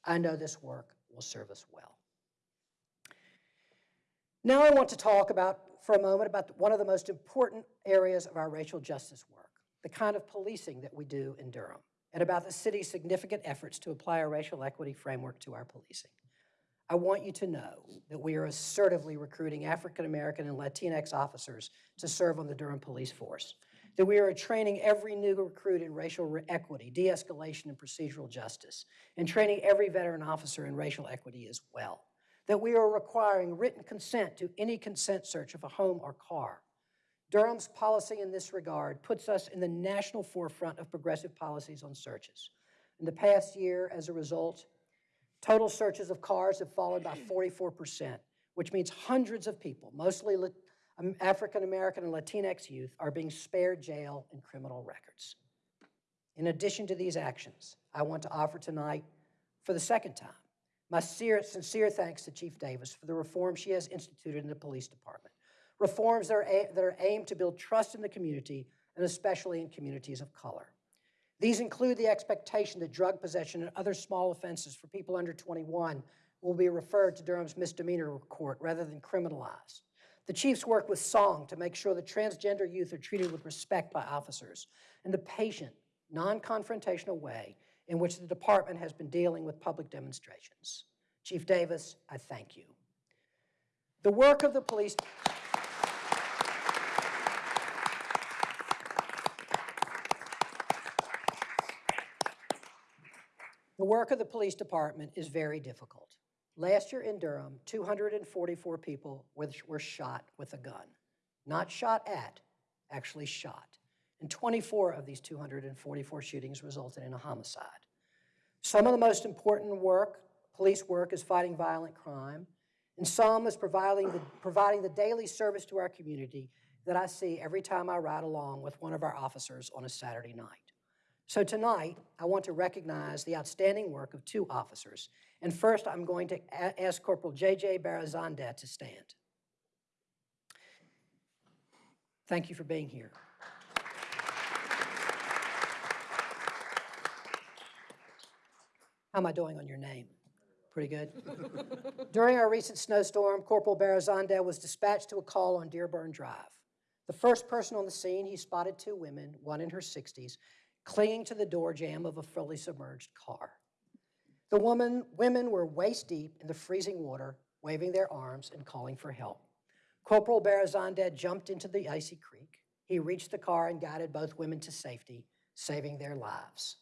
I know this work will serve us well. Now I want to talk about, for a moment, about one of the most important areas of our racial justice work, the kind of policing that we do in Durham, and about the city's significant efforts to apply a racial equity framework to our policing. I want you to know that we are assertively recruiting African American and Latinx officers to serve on the Durham Police Force, that we are training every new recruit in racial equity, de-escalation, and procedural justice, and training every veteran officer in racial equity as well, that we are requiring written consent to any consent search of a home or car. Durham's policy in this regard puts us in the national forefront of progressive policies on searches. In the past year, as a result, Total searches of cars have fallen by 44%, which means hundreds of people, mostly African American and Latinx youth, are being spared jail and criminal records. In addition to these actions, I want to offer tonight, for the second time, my sincere, thanks to Chief Davis for the reforms she has instituted in the police department. Reforms that are, that are aimed to build trust in the community, and especially in communities of color. These include the expectation that drug possession and other small offenses for people under 21 will be referred to Durham's misdemeanor court rather than criminalized. The chiefs work with SONG to make sure that transgender youth are treated with respect by officers, and the patient, non-confrontational way in which the department has been dealing with public demonstrations. Chief Davis, I thank you. The work of the police. The work of the police department is very difficult. Last year in Durham, 244 people were, shot with a gun. Not shot at, actually shot. And 24 of these 244 shootings resulted in a homicide. Some of the most important work, police work, is fighting violent crime, and some is providing the, providing the daily service to our community that I see every time I ride along with one of our officers on a Saturday night. So tonight, I want to recognize the outstanding work of two officers. And first, I'm going to ask Corporal J.J. Barazandeh to stand. Thank you for being here. How am I doing on your name? Pretty good? During our recent snowstorm, Corporal Barazandeh was dispatched to a call on Dearborn Drive. The first person on the scene, he spotted two women, one in her 60s, clinging to the door jamb of a fully submerged car. The woman, women were waist deep in the freezing water, waving their arms and calling for help. Corporal Barazandeh jumped into the icy creek. He reached the car and guided both women to safety, saving their lives.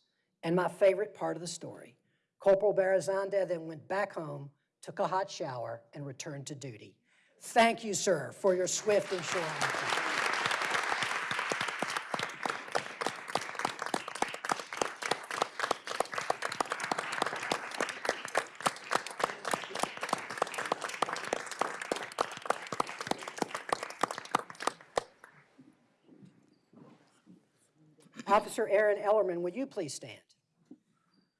And my favorite part of the story, Corporal Barazandeh then went back home, took a hot shower, and returned to duty. Thank you, sir, for your swift and sure action. Officer Aaron Ellerman, would you please stand?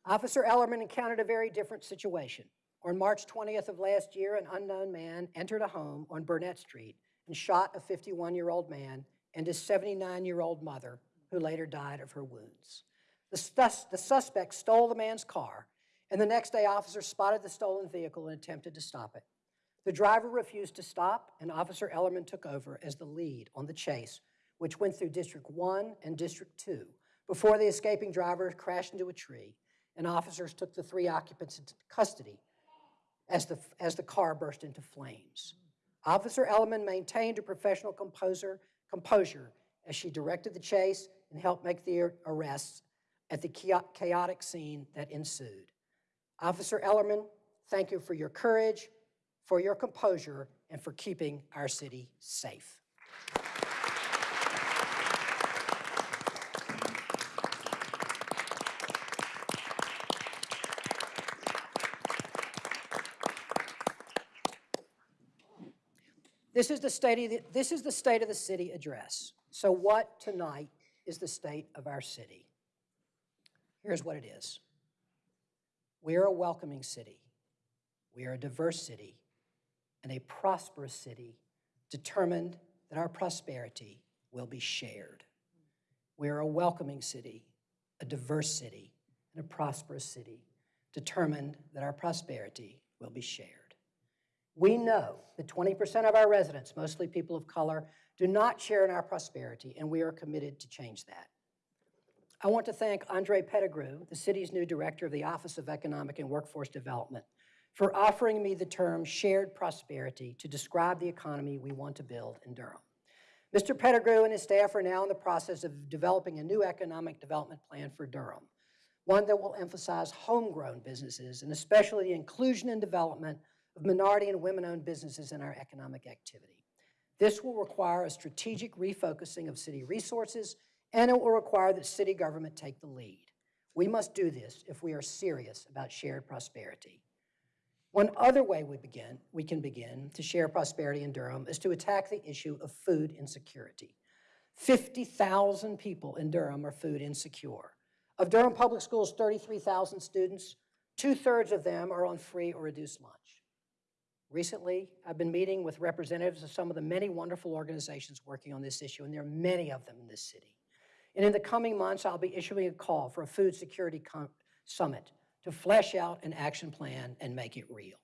Officer Ellerman encountered a very different situation. On March 20th of last year, an unknown man entered a home on Burnett Street and shot a 51-year-old man and his 79-year-old mother, who later died of her wounds. The, sus- the suspect stole the man's car, and the next day, officers spotted the stolen vehicle and attempted to stop it. The driver refused to stop, and Officer Ellerman took over as the lead on the chase, which went through District 1 and District 2 before the escaping driver crashed into a tree, and officers took the three occupants into custody as the, as the car burst into flames. Officer Ellerman maintained a professional composer, composure as she directed the chase and helped make the arrests at the chaotic scene that ensued. Officer Ellerman, thank you for your courage, for your composure, and for keeping our city safe. This is the state of the, this is the state of the city address. So what tonight is the state of our city? Here's what it is. We are a welcoming city. We are a diverse city and a prosperous city determined that our prosperity will be shared. We are a welcoming city, a diverse city, and a prosperous city determined that our prosperity will be shared. We know that 20% of our residents, mostly people of color, do not share in our prosperity, and we are committed to change that. I want to thank Andre Pettigrew, the city's new director of the Office of Economic and Workforce Development, for offering me the term shared prosperity to describe the economy we want to build in Durham. Mr. Pettigrew and his staff are now in the process of developing a new economic development plan for Durham, one that will emphasize homegrown businesses and especially the inclusion and development of minority and women-owned businesses in our economic activity. This will require a strategic refocusing of city resources, and it will require that city government take the lead. We must do this if we are serious about shared prosperity. One other way we begin, we can begin to share prosperity in Durham is to attack the issue of food insecurity. 50,000 people in Durham are food insecure. Of Durham Public Schools' 33,000 students, two-thirds of them are on free or reduced lunch. Recently, I've been meeting with representatives of some of the many wonderful organizations working on this issue, and there are many of them in this city. And in the coming months, I'll be issuing a call for a food security summit to flesh out an action plan and make it real.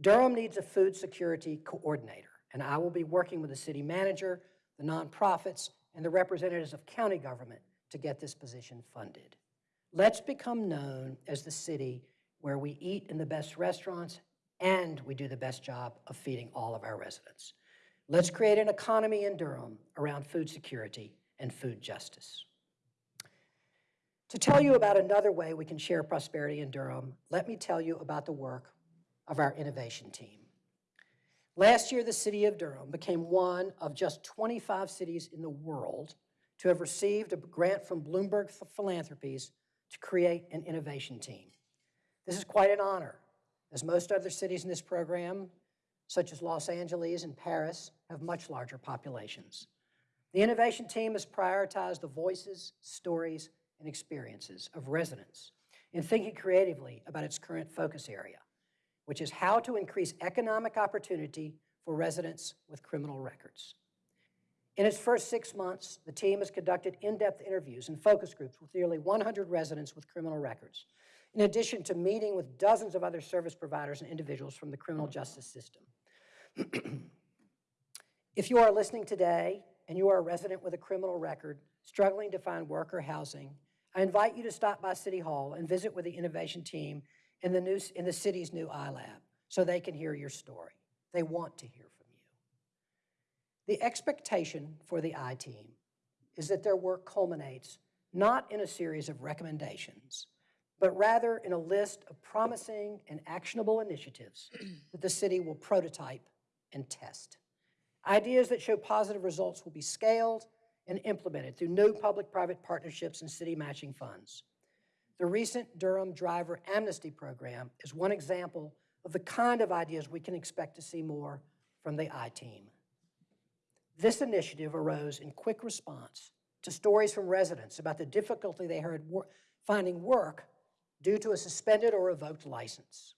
Durham needs a food security coordinator, and I will be working with the city manager, the nonprofits, and the representatives of county government to get this position funded. Let's become known as the city where we eat in the best restaurants and we do the best job of feeding all of our residents. Let's create an economy in Durham around food security and food justice. To tell you about another way we can share prosperity in Durham, let me tell you about the work of our innovation team. Last year, the city of Durham became one of just 25 cities in the world to have received a grant from Bloomberg Philanthropies to create an innovation team. This is quite an honor, as most other cities in this program, such as Los Angeles and Paris, have much larger populations. The innovation team has prioritized the voices, stories, and experiences of residents in thinking creatively about its current focus area, which is how to increase economic opportunity for residents with criminal records. In its first six months, the team has conducted in-depth interviews and focus groups with nearly 100 residents with criminal records, in addition to meeting with dozens of other service providers and individuals from the criminal justice system. if you are listening today and you are a resident with a criminal record struggling to find work or housing, I invite you to stop by City Hall and visit with the innovation team in the, new, in the city's new iLab so they can hear your story. They want to hear from you. The expectation for the I team is that their work culminates not in a series of recommendations, but rather in a list of promising and actionable initiatives that the city will prototype and test. Ideas that show positive results will be scaled and implemented through new public-private partnerships and city matching funds. The recent Durham Driver Amnesty Program is one example of the kind of ideas we can expect to see more from the I-Team. This initiative arose in quick response to stories from residents about the difficulty they had finding work due to a suspended or revoked license.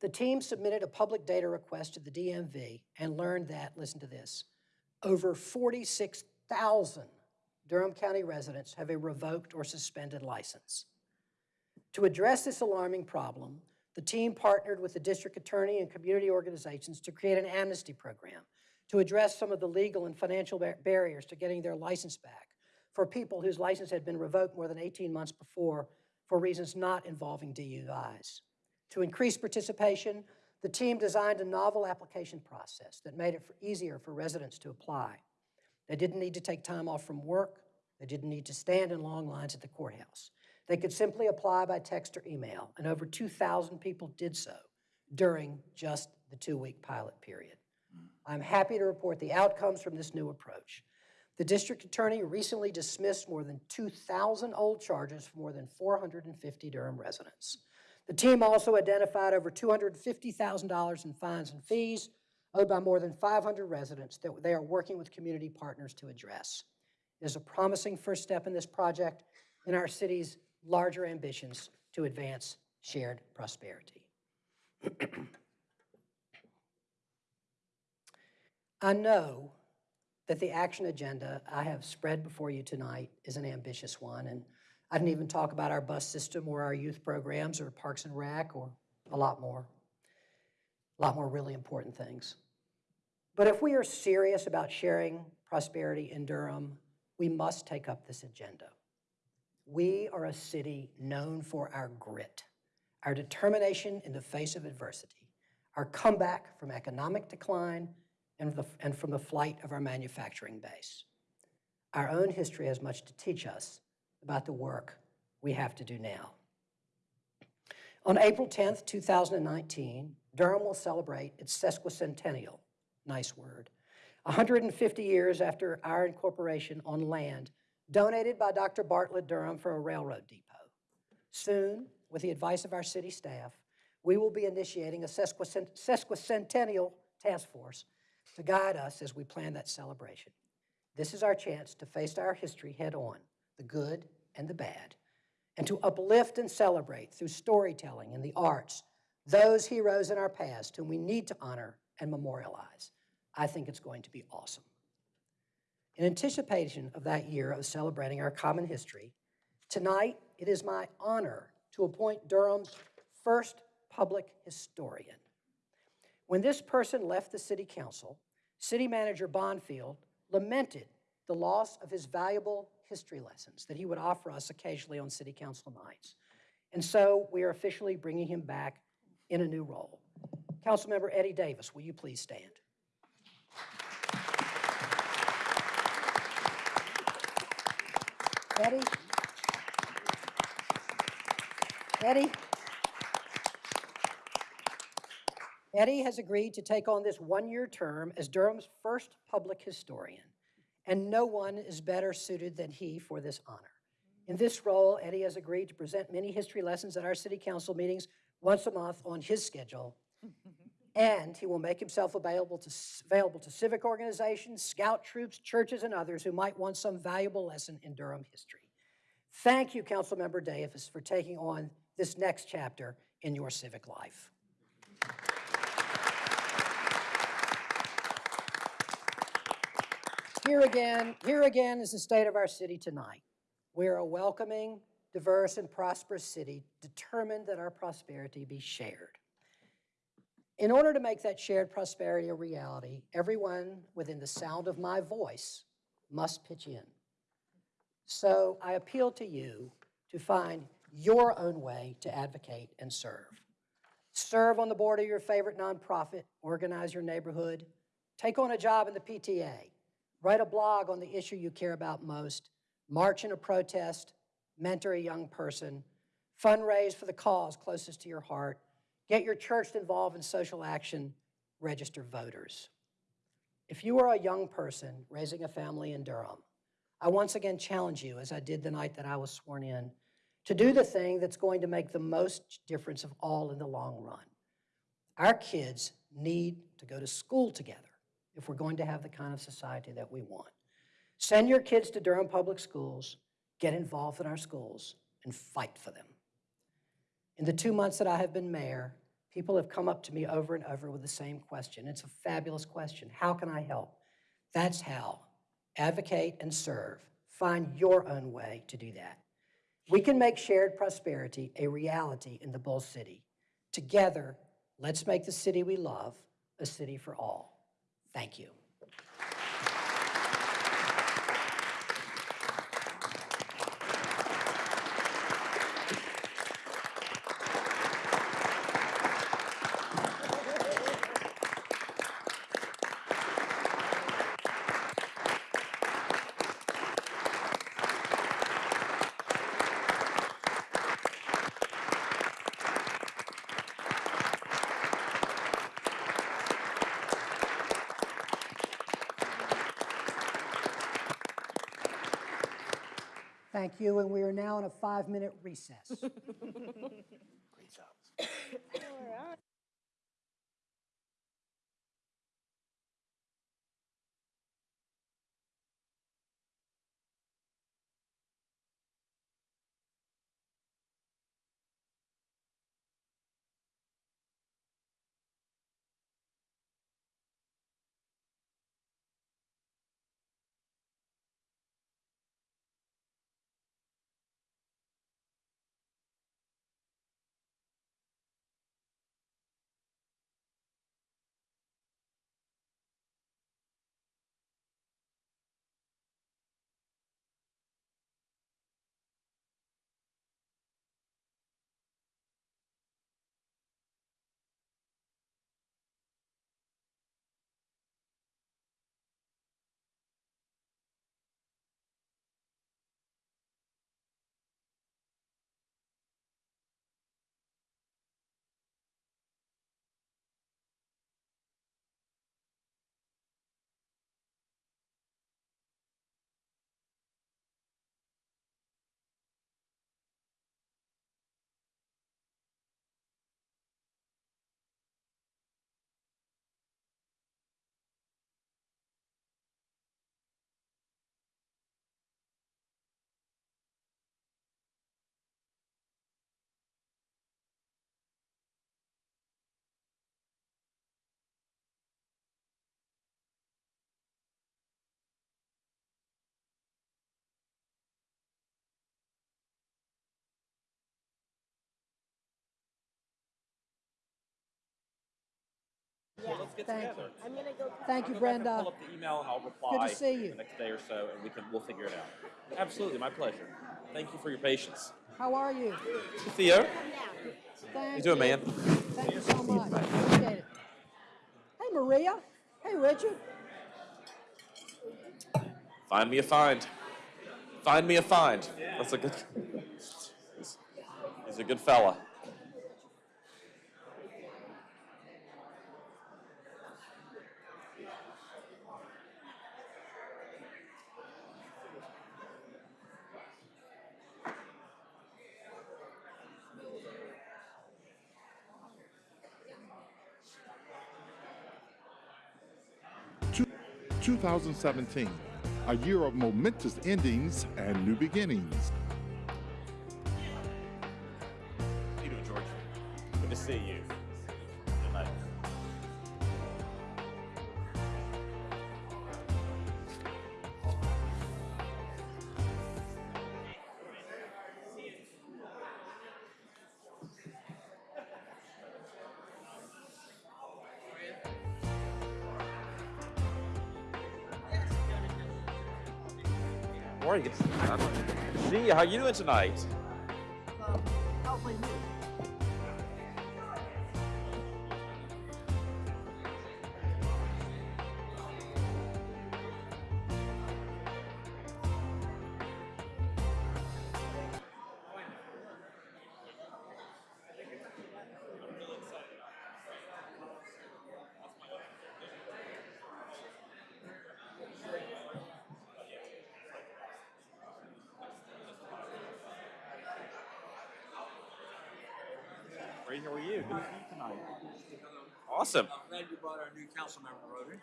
The team submitted a public data request to the DMV and learned that, listen to this, over 46,000 Durham County residents have a revoked or suspended license. To address this alarming problem, the team partnered with the district attorney and community organizations to create an amnesty program to address some of the legal and financial bar- barriers to getting their license back for people whose license had been revoked more than 18 months before for reasons not involving DUIs. To increase participation, the team designed a novel application process that made it for- easier for residents to apply. They didn't need to take time off from work. They didn't need to stand in long lines at the courthouse. They could simply apply by text or email, and over 2,000 people did so during just the two-week pilot period. Hmm. I'm happy to report the outcomes from this new approach. The district attorney recently dismissed more than 2,000 old charges for more than 450 Durham residents. The team also identified over $250,000 in fines and fees owed by more than 500 residents that they are working with community partners to address. It is a promising first step in this project in our city's larger ambitions to advance shared prosperity. I know that the action agenda I have spread before you tonight is an ambitious one, and I didn't even talk about our bus system or our youth programs or Parks and Rec or a lot more, a lot more really important things. But if we are serious about sharing prosperity in Durham, we must take up this agenda. We are a city known for our grit, our determination in the face of adversity, our comeback from economic decline, and, the, and from the flight of our manufacturing base. Our own history has much to teach us about the work we have to do now. On April 10th, 2019, Durham will celebrate its sesquicentennial, nice word, 150 years after our incorporation on land donated by Dr. Bartlett Durham for a railroad depot. Soon, with the advice of our city staff, we will be initiating a sesquicent- sesquicentennial task force to guide us as we plan that celebration. This is our chance to face our history head on, the good and the bad, and to uplift and celebrate through storytelling and the arts those heroes in our past whom we need to honor and memorialize. I think it's going to be awesome. In anticipation of that year of celebrating our common history, tonight it is my honor to appoint Durham's first public historian. When this person left the city council, City Manager Bonfield lamented the loss of his valuable history lessons that he would offer us occasionally on city council nights. And so we are officially bringing him back in a new role. Councilmember Eddie Davis, will you please stand? Eddie? Eddie? Eddie has agreed to take on this one-year term as Durham's first public historian, and no one is better suited than he for this honor. In this role, Eddie has agreed to present many history lessons at our city council meetings once a month on his schedule, and he will make himself available to, available to civic organizations, scout troops, churches, and others who might want some valuable lesson in Durham history. Thank you, Councilmember Davis, for taking on this next chapter in your civic life. Here again, here again is the state of our city tonight. We are a welcoming, diverse, and prosperous city determined that our prosperity be shared. In order to make that shared prosperity a reality, everyone within the sound of my voice must pitch in. So I appeal to you to find your own way to advocate and serve. Serve on the board of your favorite nonprofit, organize your neighborhood, take on a job in the PTA, write a blog on the issue you care about most, march in a protest, mentor a young person, fundraise for the cause closest to your heart, get your church involved in social action, register voters. If you are a young person raising a family in Durham, I once again challenge you, as I did the night that I was sworn in, to do the thing that's going to make the most difference of all in the long run. Our kids need to go to school together if we're going to have the kind of society that we want. Send your kids to Durham Public Schools, get involved in our schools, and fight for them. In the two months that I have been mayor, people have come up to me over and over with the same question. It's a fabulous question. How can I help? That's how. Advocate and serve. Find your own way to do that. We can make shared prosperity a reality in the Bull City. Together, let's make the city we love a city for all. Thank you. Thank you, and we are now in a five-minute recess. get Thank together. Thank you, Pull Brenda. up the email and I'll reply. see you. The next day or so, and we can, we'll figure it out. Absolutely, my pleasure. Thank you for your patience. How are you? Theo, Thank you doing, man? Thank you so much. Appreciate it. Hey, Maria. Hey, Richard. Find me a find. Find me a find. That's a good. He's, he's a good fella. 2017, a year of momentous endings and new beginnings. How you doing, George? Good to see you. How you doing tonight?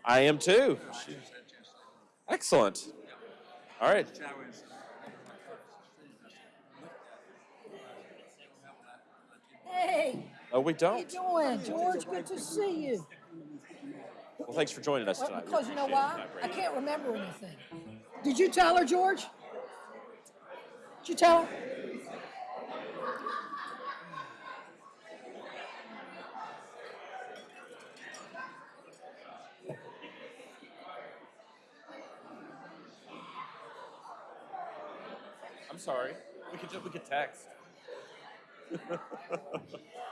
I am too. Excellent. All right. Hey, Oh, we how you don't. doing, George? Good to see you. Well, thanks for joining us Well, tonight. Because you know why? I can't remember anything. Did you tell her, George? Did you tell her? Sorry. We could just, we could text.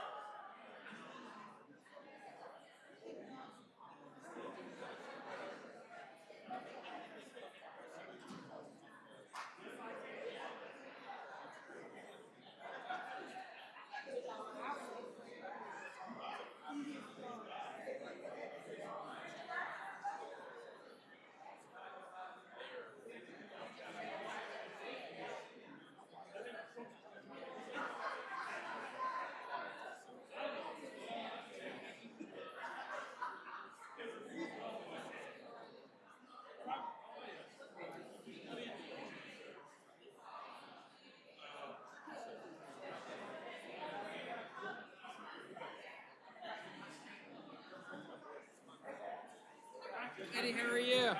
Eddie, how are you?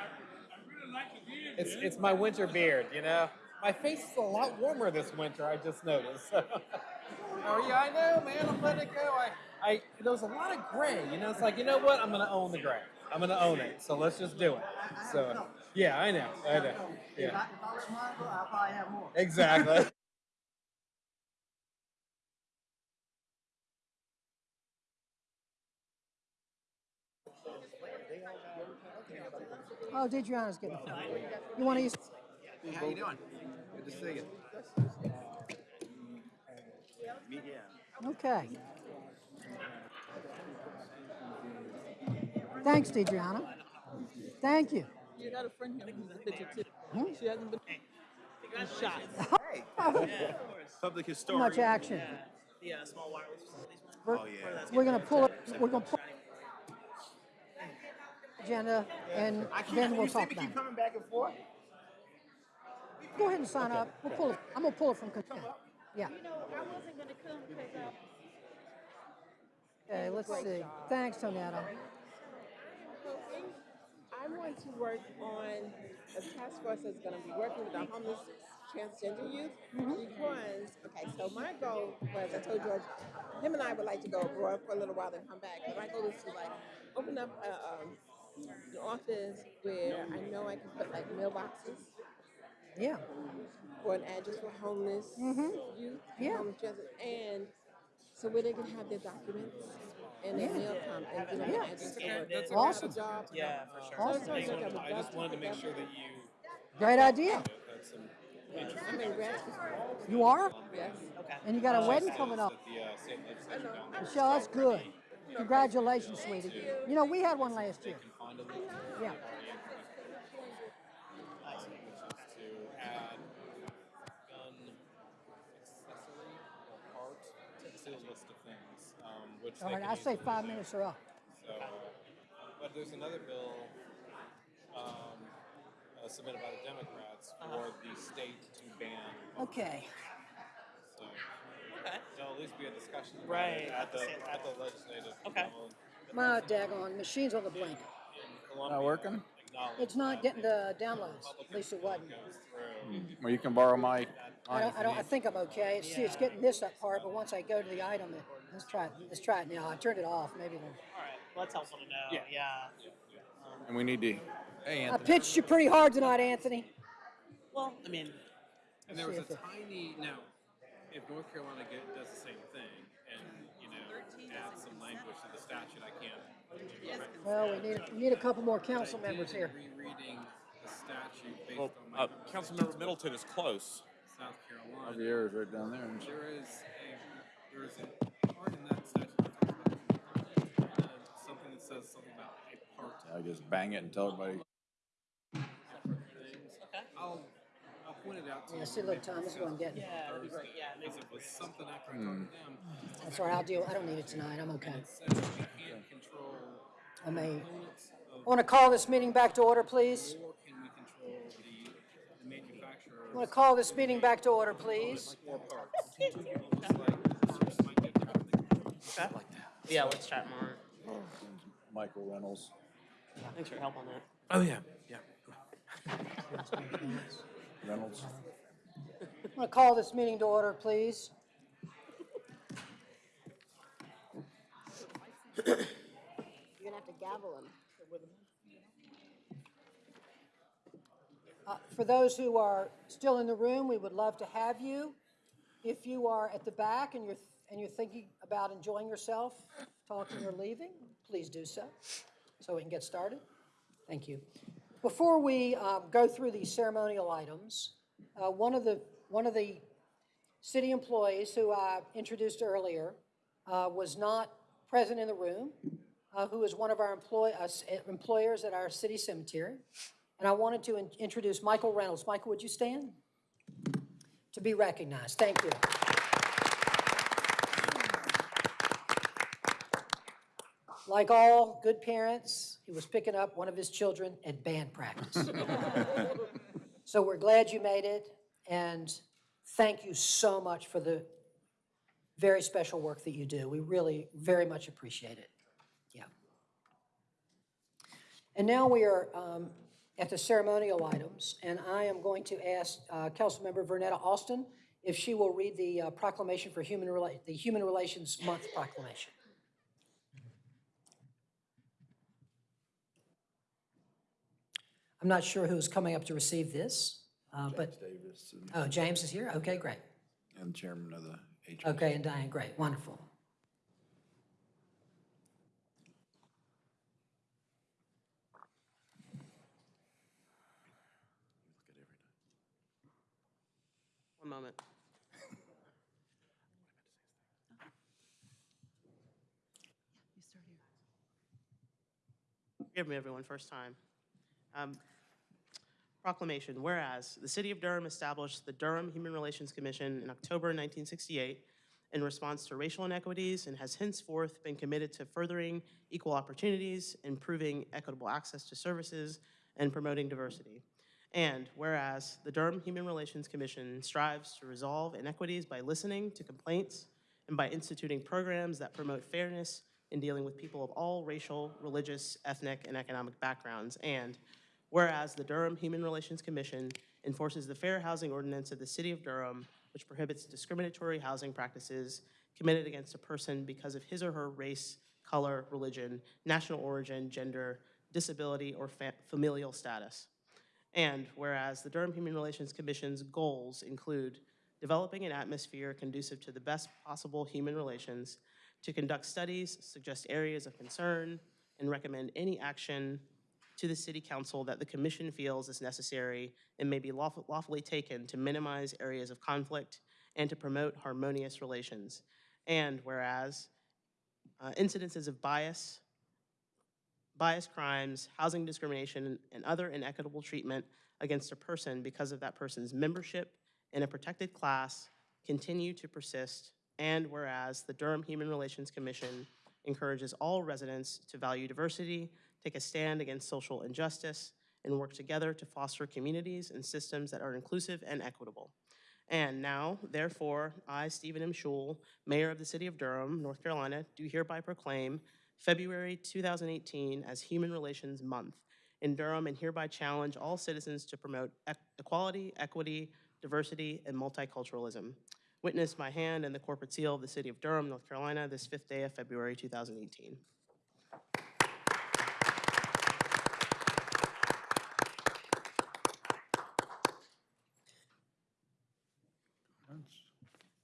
It's it's my winter beard, you know. My face is a lot warmer this winter. I just noticed. how are you? I know, man. I'm letting it go. I I there was a lot of gray. You know, it's like you know what? I'm gonna own the gray. I'm gonna own it. So let's just do it. So yeah, I know. I know. Yeah. If I'll probably have more. Exactly. Oh, DeDreana's getting the phone. You want to use? Hey, how you doing? Good to see you. Okay. Thanks, DeDreana. Thank you. You got a friend here who's a picture too. Hmm? She hasn't been shot. Public Too historian. much action. The uh, small wireless facilities. We're, Oh, yeah. we're gonna pull it, we're gonna pull agenda and I keep, then we'll you talk me about keep it. coming back and forth? Go ahead and sign up. We'll pull it, I'm gonna pull it from consent. Yeah. i wasn't going to come because i Okay, let's see. Thanks, Tonetta. I'm going to work on a task force that's going to be working with our homeless transgender youth because, okay, so my goal was, I told George, him and I would like to go abroad for a little while and come back. But my goal is to like open up a, um, an office where I know I can put like mailboxes Yeah, for an address for homeless Mhm. youth, Yeah. homeless transit, and so where they can have their documents and their Yeah. mail come and give them Yeah. an address for that's So a awesome. job. Yeah, for sure. Awesome. So I was like, I would I love just wanted to make sure that you great idea. had some interest. I'm in grad school. You are? Yes. Okay. And you got a wedding coming up. The uh, state legislature down there. Michelle, that's good. Congratulations, sweetie. You know, we had one last year. Find a little Yeah. which is to add gun accessory or part to the list of things, um, which All they right, I say five minutes are up. So, uh, but there's another bill um, uh, submitted by the Democrats for the state to ban. Okay. So there'll at least be a discussion Right. at the at the legislative Okay. level. My daggone machine's on the blink. In Columbia, Not working? It's not getting the downloads. At least it wasn't. Well, you can borrow my. I don't, I don't, I think I'm okay. It's, see, it's getting this up part, but once I go to the item, it, let's try it, let's try it now. I turned it off, maybe it'll. All right, well, that's helpful to know. Yeah. yeah. Um, and we need to. Hey, Anthony. I pitched you pretty hard tonight, Anthony. Well, I mean, And there was a tiny, now, if North Carolina get, does the same thing and, you know, add some language to the statute, I can't. Well, we need, we need a couple more council I members here. Rereading the statute based Well, on my uh, Councilmember Middleton is close. South Carolina. Javier's right down there. Isn't there is a, there is a part in that statute that talks about, uh, something that says something about a part I just bang it and tell everybody. things. I'll, I'll point it out to you. Yeah, see, look, Tom, this is what I'm getting. yeah, that'd be great. Yeah, Because it was something after I hmm. talked to them, That's all right, I'll deal, I don't need it tonight, I'm okay. it says we can't control I may, components of, I want to call this meeting back to order, please. or can we control the, the manufacturer I want to call this meeting back to order, please. or parts? It's like, this might get different things. That like that. yeah. Let's chat more. Michael Reynolds. Thanks for your help on that. Oh, yeah, yeah. Reynolds. I want to call this meeting to order, please. You're gonna have to gavel him. Uh, For those who are still in the room, we would love to have you. If you are at the back and you're, and you're thinking about enjoying yourself, talking or leaving, please do so, so we can get started. Thank you. Before we uh, go through these ceremonial items, uh, one of the, one of the city employees who I introduced earlier uh, was not present in the room, uh, who is one of our employ, uh, employers at our city cemetery. And I wanted to in- introduce Michael Reynolds. Michael, would you stand? To be recognized. Thank you. Like all good parents, he was picking up one of his children at band practice. So we're glad you made it, and thank you so much for the very special work that you do. We really very much appreciate it. Yeah. And now we are um, at the ceremonial items, and I am going to ask uh, Councilmember Vernetta Alston if she will read the uh, proclamation for human, the Human Relations Month proclamation. I'm not sure who's coming up to receive this, uh, but, Davis and- oh, James is here? Okay, great. and chairman of the HB. Okay, and Diane, great, wonderful. One moment. You start here. Forgive me, everyone, first time. Um, Proclamation, whereas the City of Durham established the Durham Human Relations Commission in October 1968 in response to racial inequities and has henceforth been committed to furthering equal opportunities, improving equitable access to services, and promoting diversity. And whereas the Durham Human Relations Commission strives to resolve inequities by listening to complaints and by instituting programs that promote fairness in dealing with people of all racial, religious, ethnic, and economic backgrounds. And whereas the Durham Human Relations Commission enforces the Fair Housing Ordinance of the City of Durham, which prohibits discriminatory housing practices committed against a person because of his or her race, color, religion, national origin, gender, disability, or fa- familial status. And whereas the Durham Human Relations Commission's goals include developing an atmosphere conducive to the best possible human relations, to conduct studies, suggest areas of concern, and recommend any action to the city council that the commission feels is necessary and may be lawful- lawfully taken to minimize areas of conflict and to promote harmonious relations. And whereas uh, incidences of bias, bias crimes, housing discrimination, and other inequitable treatment against a person because of that person's membership in a protected class continue to persist. And whereas the Durham Human Relations Commission encourages all residents to value diversity, take a stand against social injustice, and work together to foster communities and systems that are inclusive and equitable. And now, therefore, I, Stephen M. Schewel, Mayor of the City of Durham, North Carolina, do hereby proclaim February 2018 as Human Relations Month in Durham and hereby challenge all citizens to promote eq- equality, equity, diversity, and multiculturalism. Witness my hand and the corporate seal of the City of Durham, North Carolina, this fifth day of February 2018.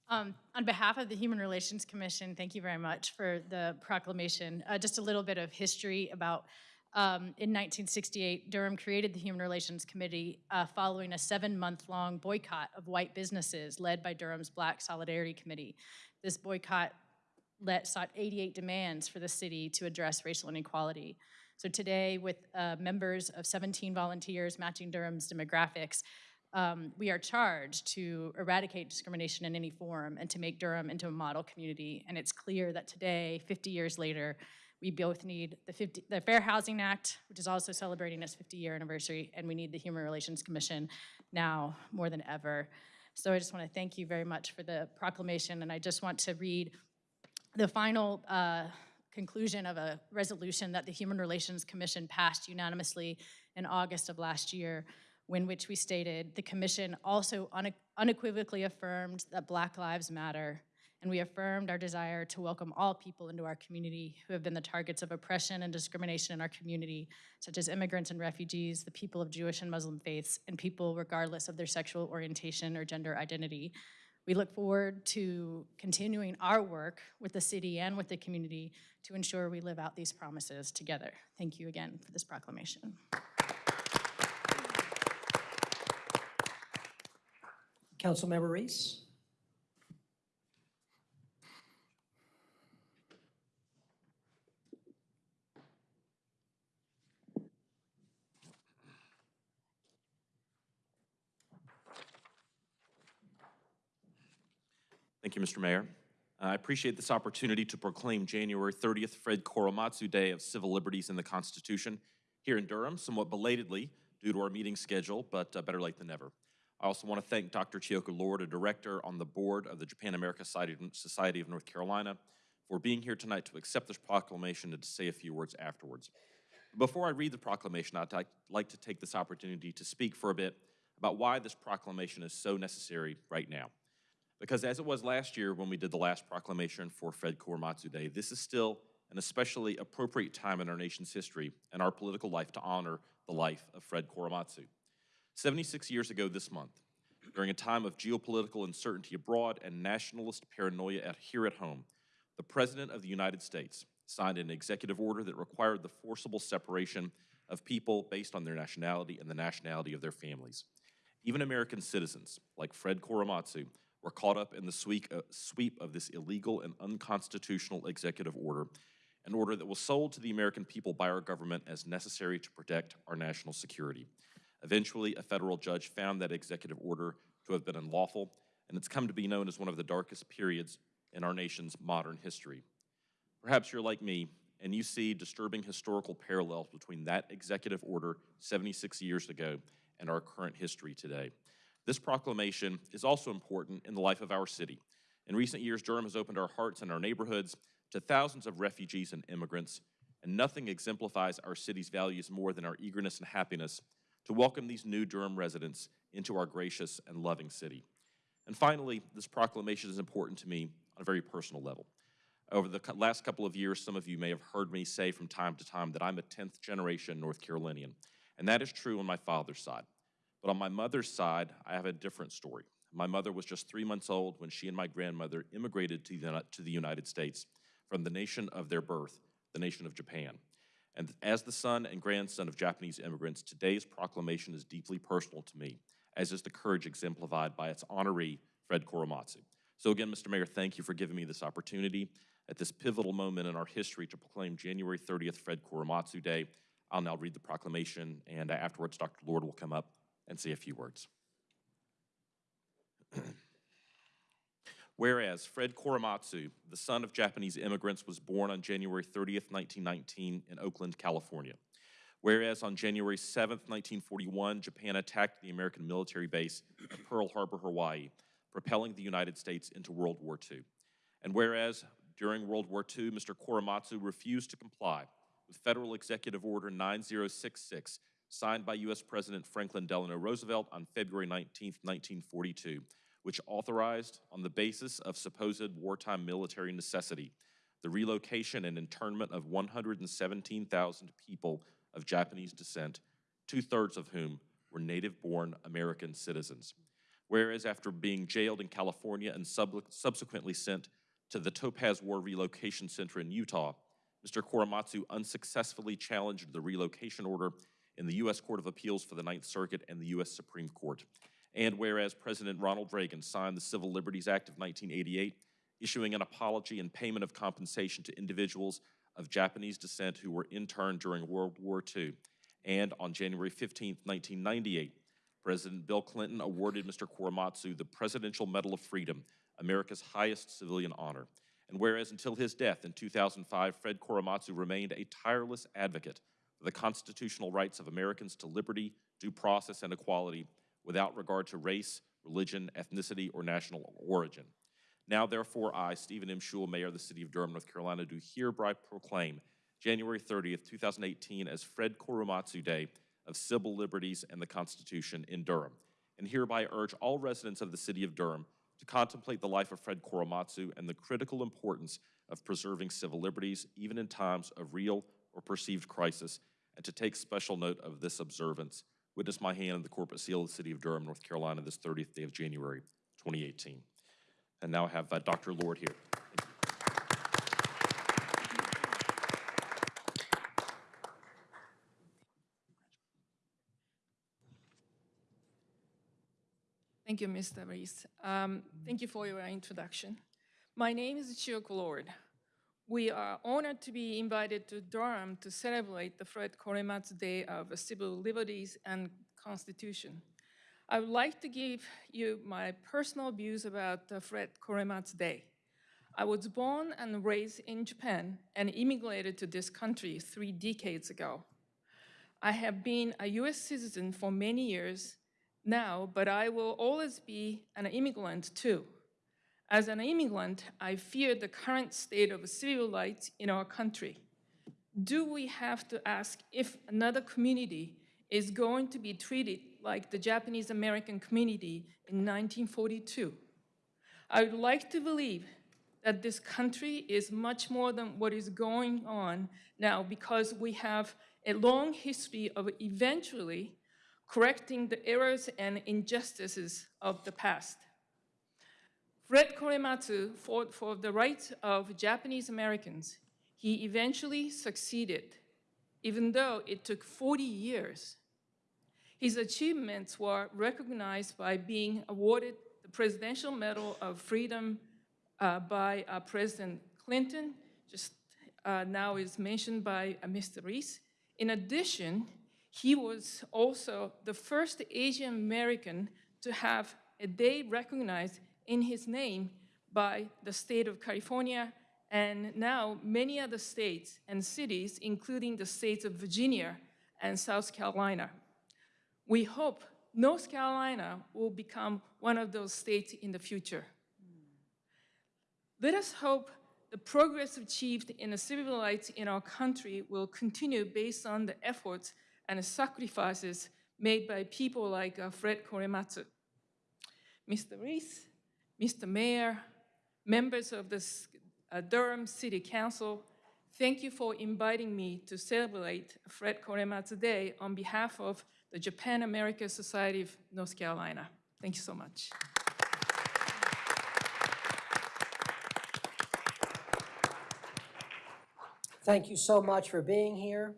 Um, On behalf of the Human Relations Commission, thank you very much for the proclamation. Uh, Just a little bit of history about, um, in 1968, Durham created the Human Relations Committee uh, following a seven-month-long boycott of white businesses led by Durham's Black Solidarity Committee. This boycott let, sought 88 demands for the city to address racial inequality. So today, with uh, members of 17 volunteers matching Durham's demographics, um, we are charged to eradicate discrimination in any form and to make Durham into a model community. And it's clear that today, 50 years later, we both need the, 50, the Fair Housing Act, which is also celebrating its 50-year anniversary, and we need the Human Relations Commission now more than ever. So I just want to thank you very much for the proclamation, and I just want to read the final uh, conclusion of a resolution that the Human Relations Commission passed unanimously in August of last year, in which we stated, the commission also une- unequivocally affirmed that Black Lives Matter, and we affirmed our desire to welcome all people into our community who have been the targets of oppression and discrimination in our community, such as immigrants and refugees, the people of Jewish and Muslim faiths, and people regardless of their sexual orientation or gender identity. We look forward to continuing our work with the city and with the community to ensure we live out these promises together. Thank you again for this proclamation. Councilmember Reece? Thank you, Mr. Mayor. I appreciate this opportunity to proclaim January 30th Fred Korematsu Day of Civil Liberties in the Constitution here in Durham, somewhat belatedly due to our meeting schedule, but uh, better late than never. I also want to thank Dr. Chiyoko Lord, a director on the board of the Japan America Society of North Carolina, for being here tonight to accept this proclamation and to say a few words afterwards. Before I read the proclamation, I'd like to take this opportunity to speak for a bit about why this proclamation is so necessary right now. Because as it was last year when we did the last proclamation for Fred Korematsu Day, this is still an especially appropriate time in our nation's history and our political life to honor the life of Fred Korematsu. 76 years ago this month, during a time of geopolitical uncertainty abroad and nationalist paranoia at, here at home, the President of the United States signed an executive order that required the forcible separation of people based on their nationality and the nationality of their families. Even American citizens, like Fred Korematsu, were caught up in the sweep, uh, sweep of this illegal and unconstitutional executive order, an order that was sold to the American people by our government as necessary to protect our national security. Eventually, a federal judge found that executive order to have been unlawful, and it's come to be known as one of the darkest periods in our nation's modern history. Perhaps you're like me, and you see disturbing historical parallels between that executive order 76 years ago and our current history today. This proclamation is also important in the life of our city. In recent years, Durham has opened our hearts and our neighborhoods to thousands of refugees and immigrants, and nothing exemplifies our city's values more than our eagerness and happiness to welcome these new Durham residents into our gracious and loving city. And finally, this proclamation is important to me on a very personal level. Over the last couple of years, some of you may have heard me say from time to time that I'm a 10th generation North Carolinian, and that is true on my father's side. But on my mother's side, I have a different story. My mother was just three months old when she and my grandmother immigrated to the, to the United States from the nation of their birth, the nation of Japan. And as the son and grandson of Japanese immigrants, today's proclamation is deeply personal to me, as is the courage exemplified by its honoree, Fred Korematsu. So again, Mr. Mayor, thank you for giving me this opportunity at this pivotal moment in our history to proclaim January 30th Fred Korematsu Day. I'll now read the proclamation, and afterwards, Dr. Lord will come up and say a few words. Whereas Fred Korematsu, the son of Japanese immigrants, was born on January 30th, 1919 in Oakland, California. Whereas on January 7th, 1941, Japan attacked the American military base at Pearl Harbor, Hawaii, propelling the United States into World War II. And whereas during World War II, Mr. Korematsu refused to comply with Federal Executive Order 9066, signed by U.S. President Franklin Delano Roosevelt on February 19, 1942, which authorized, on the basis of supposed wartime military necessity, the relocation and internment of 117,000 people of Japanese descent, two thirds of whom were native born American citizens. Whereas after being jailed in California and sub- subsequently sent to the Topaz War Relocation Center in Utah, Mr. Korematsu unsuccessfully challenged the relocation order in the U.S. Court of Appeals for the Ninth Circuit and the U.S. Supreme Court. And whereas President Ronald Reagan signed the Civil Liberties Act of 1988, issuing an apology and payment of compensation to individuals of Japanese descent who were interned during World War II. And on January 15, 1998, President Bill Clinton awarded Mr. Korematsu the Presidential Medal of Freedom, America's highest civilian honor. And whereas until his death in 2005, Fred Korematsu remained a tireless advocate for the constitutional rights of Americans to liberty, due process, and equality without regard to race, religion, ethnicity, or national origin. Now, therefore, I, Stephen M. Schewel, Mayor of the City of Durham, North Carolina, do hereby proclaim January 30th, 2018 as Fred Korematsu Day of Civil Liberties and the Constitution in Durham, and hereby urge all residents of the City of Durham to contemplate the life of Fred Korematsu and the critical importance of preserving civil liberties even in times of real or perceived crisis, and to take special note of this observance. Witness my hand in the corporate seal of the City of Durham, North Carolina, this 30th day of January, 2018. And now I have uh, Dr. Lord here. Thank you, Mr. Reece. Um, thank you for your introduction. My name is Chiyoko Lord. We are honored to be invited to Durham to celebrate the Fred Korematsu Day of Civil Liberties and Constitution. I would like to give you my personal views about Fred Korematsu Day. I was born and raised in Japan and immigrated to this country three decades ago. I have been a US citizen for many years now, but I will always be an immigrant too. As an immigrant, I fear the current state of civil rights in our country. Do we have to ask if another community is going to be treated like the Japanese American community in 1942? I would like to believe that this country is much more than what is going on now because we have a long history of eventually correcting the errors and injustices of the past. Fred Korematsu fought for the rights of Japanese Americans. He eventually succeeded, even though it took 40 years. His achievements were recognized by being awarded the Presidential Medal of Freedom uh, by uh, President Clinton, just uh, now is mentioned by uh, Mr. Reece. In addition, he was also the first Asian American to have a day recognized in his name by the state of California and now many other states and cities, including the states of Virginia and South Carolina. We hope North Carolina will become one of those states in the future. Let us hope the progress achieved in the civil rights in our country will continue based on the efforts and sacrifices made by people like uh, Fred Korematsu. Mr. Reece, Mr. Mayor, members of the uh, Durham City Council, thank you for inviting me to celebrate Fred Korematsu Day on behalf of the Japan America Society of North Carolina. Thank you so much. Thank you so much for being here.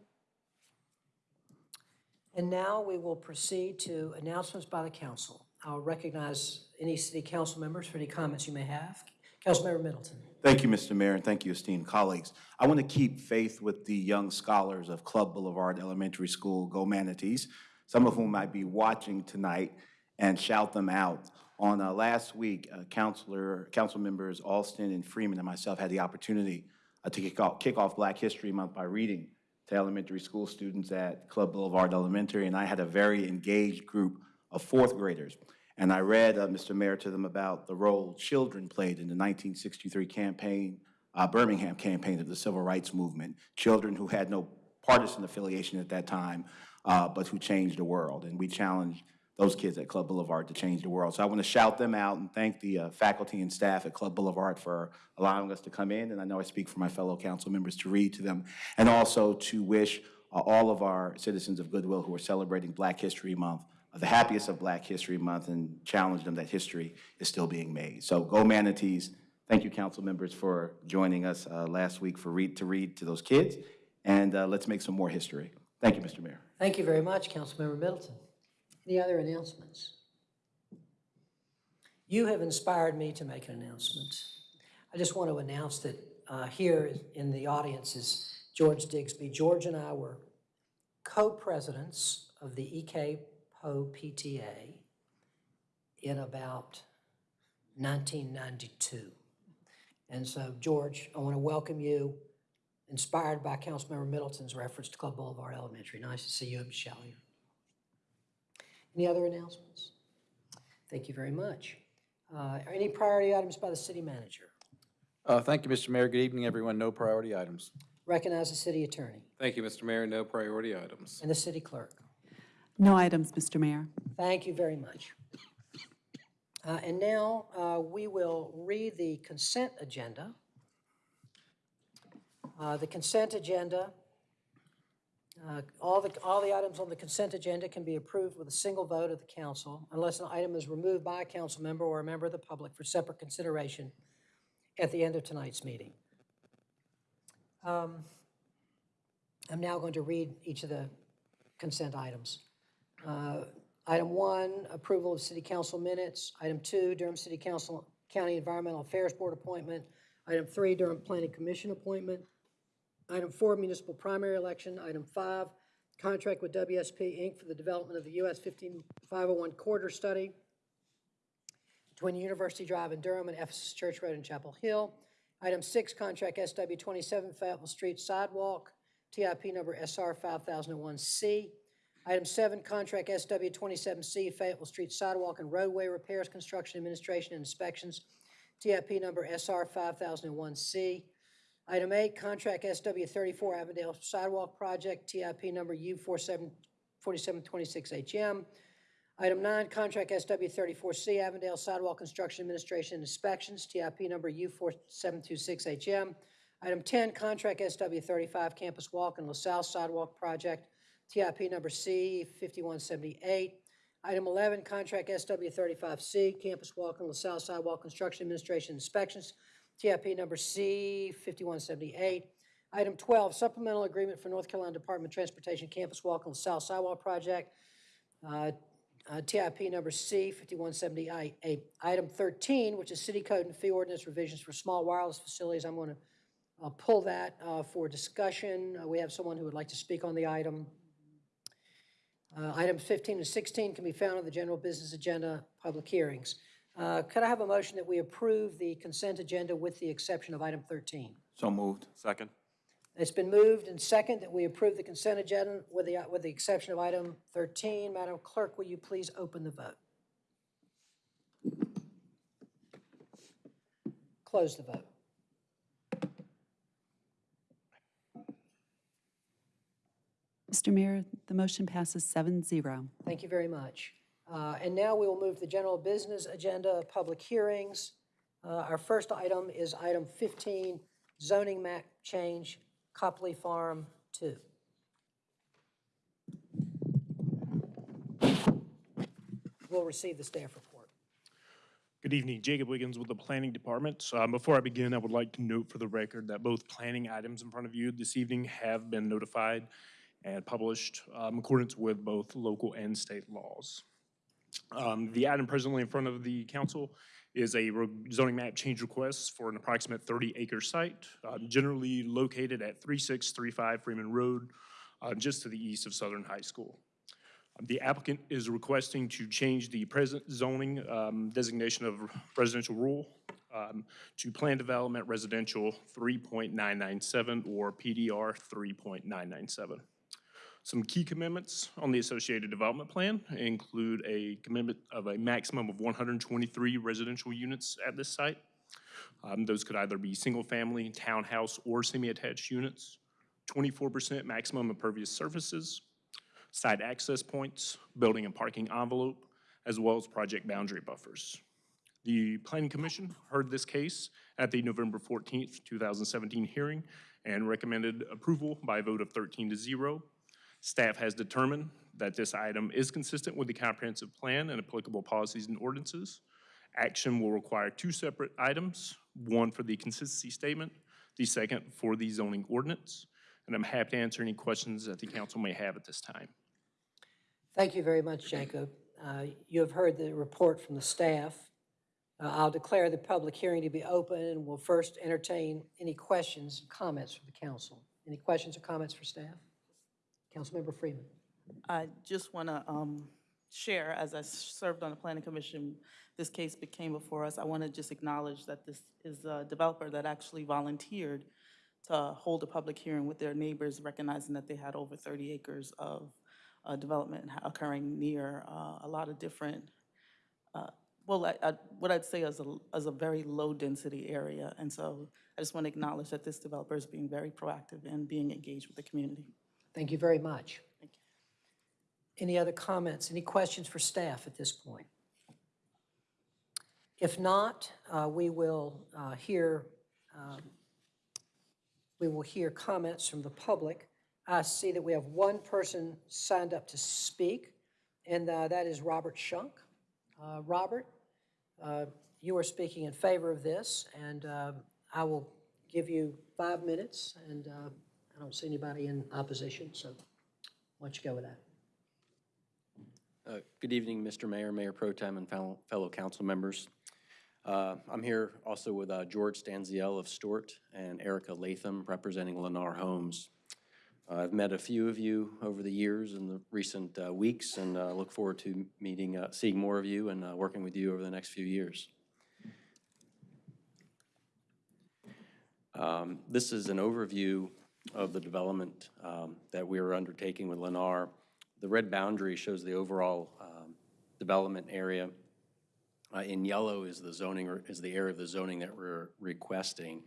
And now we will proceed to announcements by the council. I'll recognize any city council members for any comments you may have. Councilmember Middleton. Thank you, Mr. Mayor, and thank you, esteemed colleagues. I want to keep faith with the young scholars of Club Boulevard Elementary School, Go Manatees, some of whom might be watching tonight, and shout them out. On uh, last week, uh, Councilor, Council members Alston and Freeman and myself had the opportunity uh, to kick off, kick off Black History Month by reading to elementary school students at Club Boulevard Elementary, and I had a very engaged group of fourth graders. And I read, uh, Mr. Mayor, to them about the role children played in the 1963 campaign, uh, Birmingham campaign of the Civil Rights Movement. Children who had no partisan affiliation at that time, uh, but who changed the world. And we challenged those kids at Club Boulevard to change the world. So I want to shout them out and thank the uh, faculty and staff at Club Boulevard for allowing us to come in. And I know I speak for my fellow council members to read to them. And also to wish uh, all of our citizens of goodwill who are celebrating Black History Month the happiest of Black History Month and challenge them that history is still being made. So go manatees. Thank you, council members, for joining us uh, last week for Read to Read to those kids. And uh, let's make some more history. Thank you, Mr. Mayor. Thank you very much, Councilmember Middleton. Any other announcements? You have inspired me to make an announcement. I just want to announce that uh, here in the audience is George Digsby. George and I were co-presidents of the EK PTA in about 1992. And so, George, I want to welcome you, inspired by Councilmember Middleton's reference to Club Boulevard Elementary. Nice to see you and Michelle. Any other announcements? Thank you very much. Uh, Any priority items by the city manager? Uh, Thank you, Mr. Mayor. Good evening, everyone. No priority items. Recognize the city attorney Thank you, Mr. Mayor. No priority items. and the city clerk. No items, Mr. Mayor. Thank you very much. Uh, And now, uh, we will read the consent agenda. Uh, The consent agenda, uh, all the, all the items on the consent agenda can be approved with a single vote of the council unless an item is removed by a council member or a member of the public for separate consideration at the end of tonight's meeting. Um, I'm now going to read each of the consent items. Uh, Item one, approval of city council minutes. Item two, Durham City Council, County Environmental Affairs Board appointment. Item three, Durham Planning Commission appointment. Item four, municipal primary election. Item five, contract with WSP Inc. for the development of the US 15501 corridor study between University Drive in Durham and Ephesus Church Road in Chapel Hill. Item six, contract SW 27 Fayetteville Street sidewalk, TIP number SR 5001C. Item seven, contract SW 27C Fayetteville Street sidewalk and roadway repairs, construction administration and inspections, TIP number SR 5001C. Item eight, contract SW 34 Avondale sidewalk project, TIP number U 4726HM. Item nine, contract SW 34C Avondale sidewalk construction administration and inspections, TIP number U 4726HM. Item 10, contract SW 35 campus walk and LaSalle sidewalk project, TIP number C 5178. Item 11, contract SW 35C campus walk and LaSalle sidewalk construction administration inspections, TIP number C 5178. Item 12, supplemental agreement for North Carolina Department of Transportation campus walk and LaSalle sidewalk project, uh, uh, TIP number C 5178. Item 13, which is city code and fee ordinance revisions for small wireless facilities, I'm going to uh, pull that uh, for discussion. Uh, We have someone who would like to speak on the item. Uh, Items 15 and 16 can be found on the general business agenda, public hearings. Uh, Could I have a motion that we approve the consent agenda with the exception of item 13? So moved. Second? It's been moved and second that we approve the consent agenda with the, with the exception of item 13. Madam Clerk, will you please open the vote? Close the vote. Mr. Mayor, the motion passes 7-0. Thank you very much. Uh, And now we will move to the general business agenda, public hearings. Uh, Our first item is item 15, zoning map change, Copley Farm 2. We'll receive the staff report. Good evening, Jacob Wiggins with the Planning Department. Um, Before I begin, I would like to note for the record that both planning items in front of you this evening have been notified and published um, in accordance with both local and state laws. Um, The item presently in front of the council is a zoning map change request for an approximate 30-acre site, um, generally located at 3635 Freeman Road, uh, just to the east of Southern High School. Um, The applicant is requesting to change the present zoning um, designation of residential rural um, to Plan Development Residential 3.997 or PDR 3.997. Some key commitments on the associated development plan include a commitment of a maximum of 123 residential units at this site. Um, Those could either be single-family, townhouse, or semi-attached units. 24% maximum impervious surfaces, side access points, building and parking envelope, as well as project boundary buffers. The Planning Commission heard this case at the November 14th, 2017 hearing and recommended approval by a vote of 13 to 0. Staff has determined that this item is consistent with the comprehensive plan and applicable policies and ordinances. Action will require two separate items, one for the consistency statement, the second for the zoning ordinance. And I'm happy to answer any questions that the council may have at this time. Thank you very much, Jacob. Uh, You have heard the report from the staff. Uh, I'll declare the public hearing to be open and will first entertain any questions, and comments from the council. Any questions or comments for staff? Councilmember Freeman. I just want to share, as I served on the planning commission, this case became before us. I want to just acknowledge that this is a developer that actually volunteered to hold a public hearing with their neighbors, recognizing that they had over 30 acres of uh, development occurring near uh, a lot of different, uh, well, I- I- what I'd say is a, is a very low-density area. And so I just want to acknowledge that this developer is being very proactive and being engaged with the community. Thank you very much. Any other comments, any questions for staff at this point? If not, uh, we will uh, hear, um, we will hear comments from the public. I see that we have one person signed up to speak, and uh, that is Robert Shunk. Uh, Robert, uh, you are speaking in favor of this, and uh, I will give you five minutes, and uh, I don't see anybody in opposition, so why don't you go with that? Uh, Good evening, Mr. Mayor, Mayor Pro Tem, and fellow fellow council members. Uh, I'm here also with uh, George Stanziel of Stort and Erica Latham representing Lennar Homes. Uh, I've met a few of you over the years in the recent uh, weeks and uh, look forward to meeting, uh, seeing more of you and uh, working with you over the next few years. Um, This is an overview of the development um, that we are undertaking with Lennar. The red boundary shows the overall um, development area. Uh, In yellow is the zoning, is the area of the zoning that we're requesting.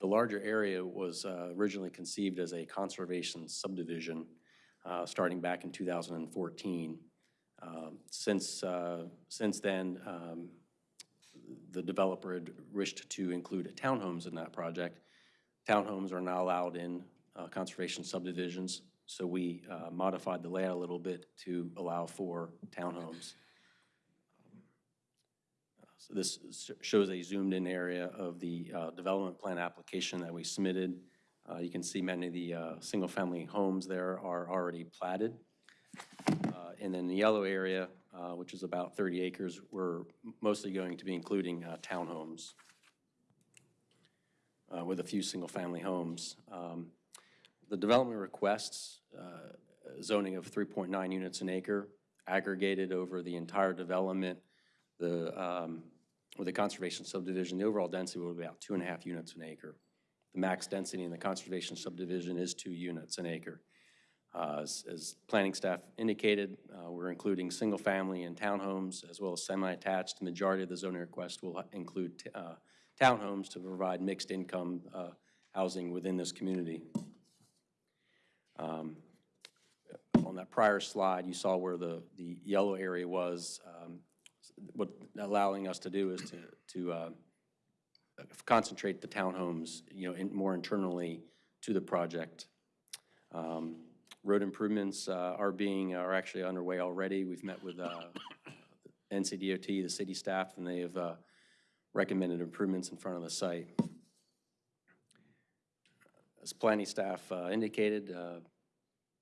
The larger area was uh, originally conceived as a conservation subdivision, uh, starting back in 2014. Um, Since, uh, since then, um, the developer had wished to include townhomes in that project. Townhomes are now allowed in uh, conservation subdivisions, so we uh, modified the layout a little bit to allow for townhomes. So this shows a zoomed-in area of the uh, development plan application that we submitted. Uh, You can see many of the uh, single-family homes there are already platted. Uh, And then the yellow area, uh, which is about 30 acres, we're mostly going to be including uh, townhomes uh, with a few single-family homes. Um, The development requests uh, zoning of 3.9 units an acre, aggregated over the entire development. The, um, with the conservation subdivision, the overall density will be about two and a half units an acre. The max density in the conservation subdivision is two units an acre. Uh, As as planning staff indicated, uh, we're including single-family and townhomes, as well as semi-attached. The majority of the zoning request will include uh, townhomes to provide mixed-income uh, housing within this community. Um, On that prior slide, you saw where the, the yellow area was. Um, What allowing us to do is to, to uh, concentrate the townhomes, you know, in- more internally to the project. Um, Road improvements uh, are being, are actually underway already. We've met with uh, NCDOT, the city staff, and they have uh, recommended improvements in front of the site. As planning staff uh, indicated, uh,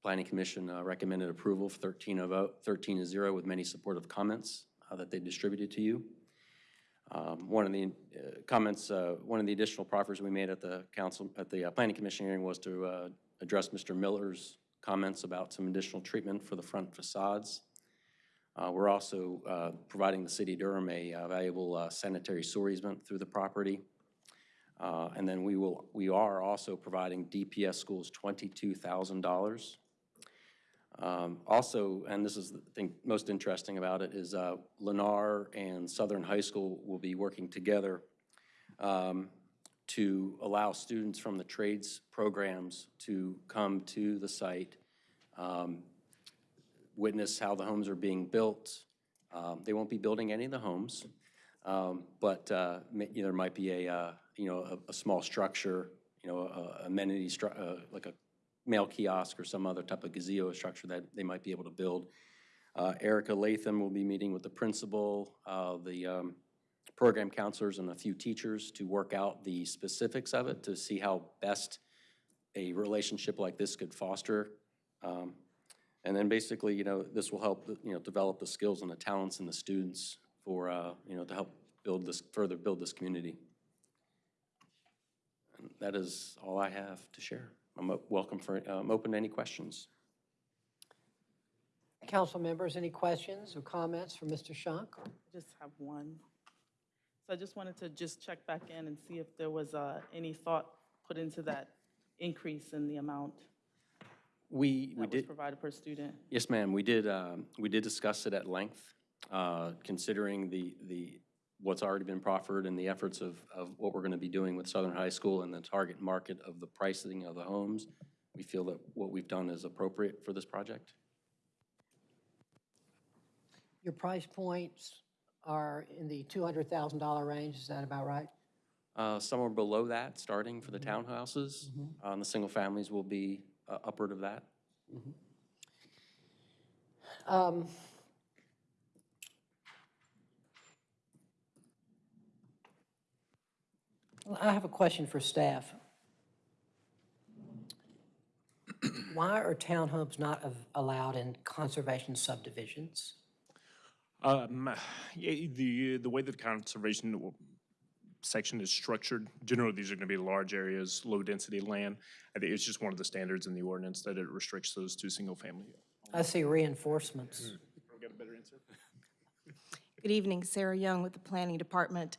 Planning Commission uh, recommended approval for 13 of, o- 13 to 0 with many supportive comments uh, that they distributed to you. Um, One of the uh, comments, uh, one of the additional proffers we made at the council, at the uh, Planning Commission hearing was to uh, address Mr. Miller's comments about some additional treatment for the front facades. Uh, We're also uh, providing the city of Durham a uh, valuable uh, sanitary sewer easement through the property. Uh, And then we will, we are also providing DPS schools $22,000. Um, Also, and this is the thing most interesting about it, is uh, Lennar and Southern High School will be working together um, to allow students from the trades programs to come to the site, um, witness how the homes are being built. Um, They won't be building any of the homes, um, but uh, you know, there might be a, uh, you know, a- a small structure, you know, a- a amenity, uh, like a mail kiosk or some other type of gazebo structure that they might be able to build. Uh, Erica Latham will be meeting with the principal, uh, the um, program counselors, and a few teachers to work out the specifics of it, to see how best a relationship like this could foster. And then basically, you know, this will help, you know, develop the skills and the talents in the students for, uh, you know, to help build this, further build this community. And that is all I have to share. I'm welcome for, uh, I'm open to any questions. Council members, any questions or comments for Mr. Shunk? I just have one. So I just wanted to just check back in and see if there was uh, any thought put into that increase in the amount We, we that was did, provided per student. yes, ma'am, we did, um, we did discuss it at length, uh, considering the, the, what's already been proffered and the efforts of, of what we're going to be doing with Southern High School and the target market of the pricing of the homes. We feel that what we've done is appropriate for this project. Your price points are in the $200,000 range, is that about right? Uh, Somewhere below that, starting for the townhouses. Uh, And the single families will be uh, upward of that. Um, I have a question for staff. Why are townhomes not av- allowed in conservation subdivisions? Um, the, the way that the conservation w- section is structured, generally, these are gonna be large areas, low-density land. I think it's just one of the standards in the ordinance that it restricts those to single-family. I see reinforcements. Got a better answer? Good evening, Sarah Young with the Planning Department.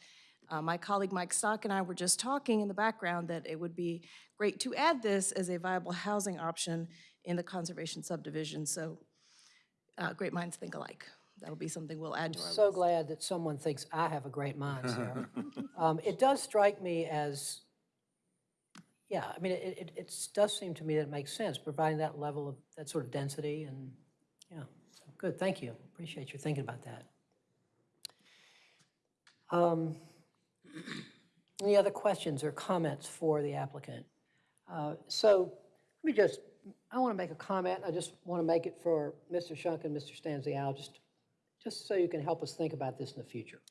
Uh, My colleague Mike Stock and I were just talking in the background that it would be great to add this as a viable housing option in the conservation subdivision, so uh, great minds think alike. That'll be something we'll add to our list. So glad that someone thinks I have a great mind, Sarah. Um, It does strike me as, yeah, I mean, it, it, it does seem to me that it makes sense, providing that level of, that sort of density and, yeah, so, good, thank you. Appreciate your thinking about that. Um, Any other questions or comments for the applicant? Uh, So let me just, I want to make a comment. I just want to make it for Mr. Shunk and Mr. Stanzial, just just so you can help us think about this in the future.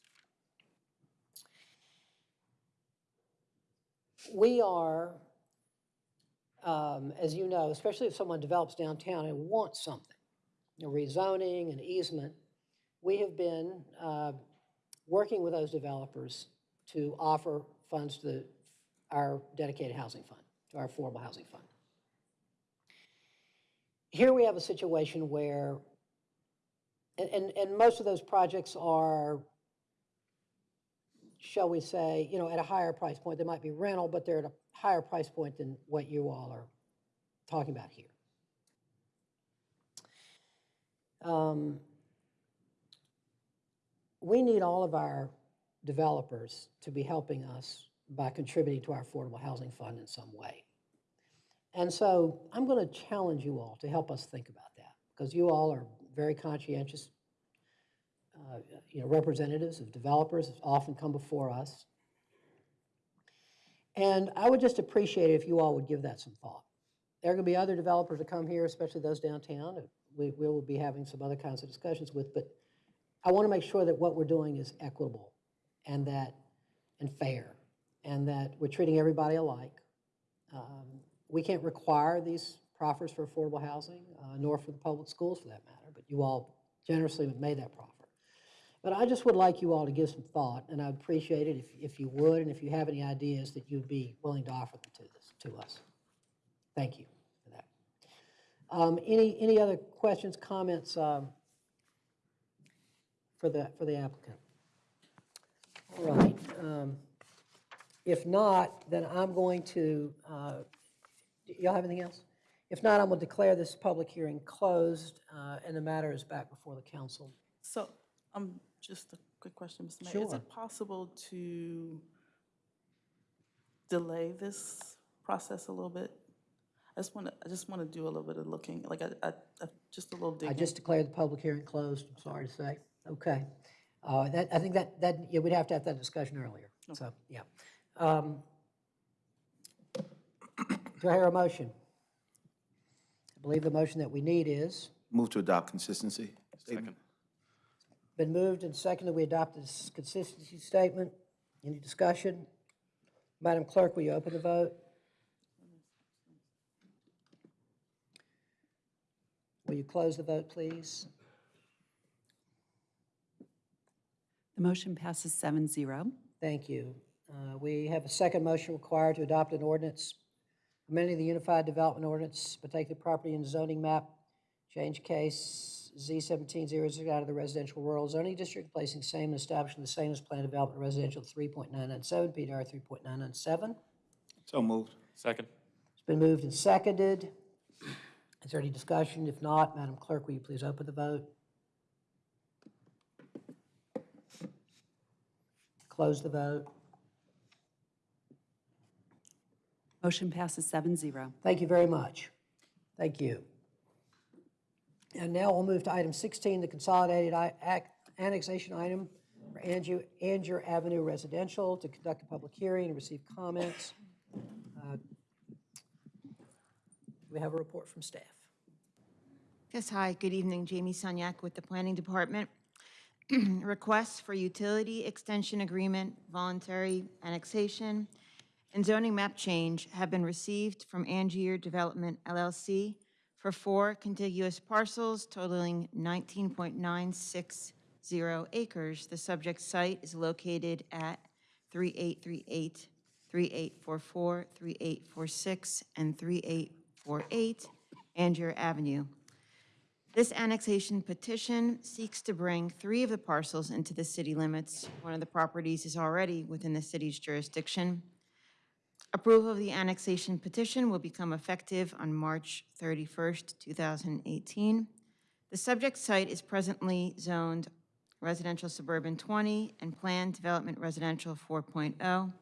We are, um, as you know, especially if someone develops downtown and wants something, a rezoning, an easement, we have been uh, working with those developers to offer funds to the- our dedicated housing fund, to our affordable housing fund. Here we have a situation where and, and, and most of those projects are, shall we say, you know, at a higher price point. They might be rental, but they're at a higher price point than what you all are talking about here. Um, We need all of our developers to be helping us by contributing to our affordable housing fund in some way. And so I'm going to challenge you all to help us think about that, because you all are very conscientious, uh, you know, representatives of developers have often come before us. And I would just appreciate it if you all would give that some thought. There are going to be other developers that come here, especially those downtown, we, we will be having some other kinds of discussions with, but I want to make sure that what we're doing is equitable and that, and fair, and that we're treating everybody alike. Um, We can't require these proffers for affordable housing, uh, nor for the public schools for that matter, you all generously made that proffer. But I just would like you all to give some thought, and I'd appreciate it if, if you would, and if you have any ideas that you'd be willing to offer them to this, to us. Thank you for that. Um, Any, any other questions, comments um, for the, for the applicant? All right. um, If not, then I'm going to, uh, y'all have anything else? If not, I'm going to declare this public hearing closed, uh, and the matter is back before the council. So, um, just a quick question, Mr. Mayor. Is it possible to delay this process a little bit? I just want to, I just want to do a little bit of looking, like, I, I, I- just a little digging. I just declared the public hearing closed, I'm sorry to say. Okay. Uh, That, I think that, that, yeah, we'd have to have that discussion earlier, so, yeah. Um, Do I hear a motion? I believe the motion that we need is, Move to adopt consistency statement. been moved and seconded, we adopt this consistency statement. Any discussion? Madam Clerk, will you open the vote? Will you close the vote, please? The motion passes 7-0. Thank you. Uh, We have a second motion required to adopt an ordinance, amending the Unified Development Ordinance, but take the property and zoning map, change case Z seventeen zero zero out of the residential rural zoning district, placing same and establishing the same as planned development residential three point nine nine seven, PDR three point nine nine seven. So moved. Second. It's been moved and seconded. Is there any discussion? If not, Madam Clerk, will you please open the vote? Close the vote. Motion passes 7-0. Thank you very much. Thank you. And now we'll move to item 16, the consolidated i- annexation item for Andrew, Angier Avenue Residential to conduct a public hearing and receive comments. Uh, We have a report from staff. Yes, hi, good evening, Jamie Sunyak with the Planning Department. Requests for utility extension agreement, voluntary annexation, and zoning map change have been received from Angier Development LLC for four contiguous parcels totaling 19.960 acres. The subject site is located at 3838, 3844, 3846, and 3848 Angier Avenue. This annexation petition seeks to bring three of the parcels into the city limits. One of the properties is already within the city's jurisdiction. Approval of the annexation petition will become effective on March 31st, 2018. The subject site is presently zoned residential suburban 20 and planned development residential 4.0.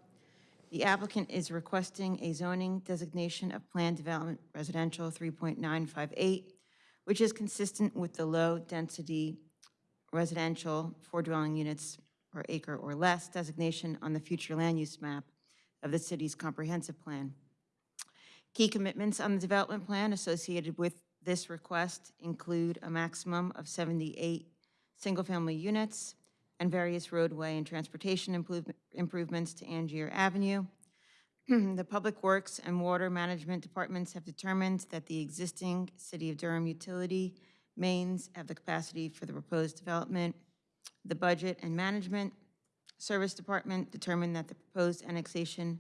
The applicant is requesting a zoning designation of planned development residential 3.958, which is consistent with the low-density residential four dwelling units per acre or less designation on the future land use map of the city's comprehensive plan. Key commitments on the development plan associated with this request include a maximum of 78 single-family units and various roadway and transportation improve- improvements to Angier Avenue. The Public Works and Water Management Departments have determined that the existing City of Durham utility mains have the capacity for the proposed development. The Budget and Management Service Department determined that the proposed annexation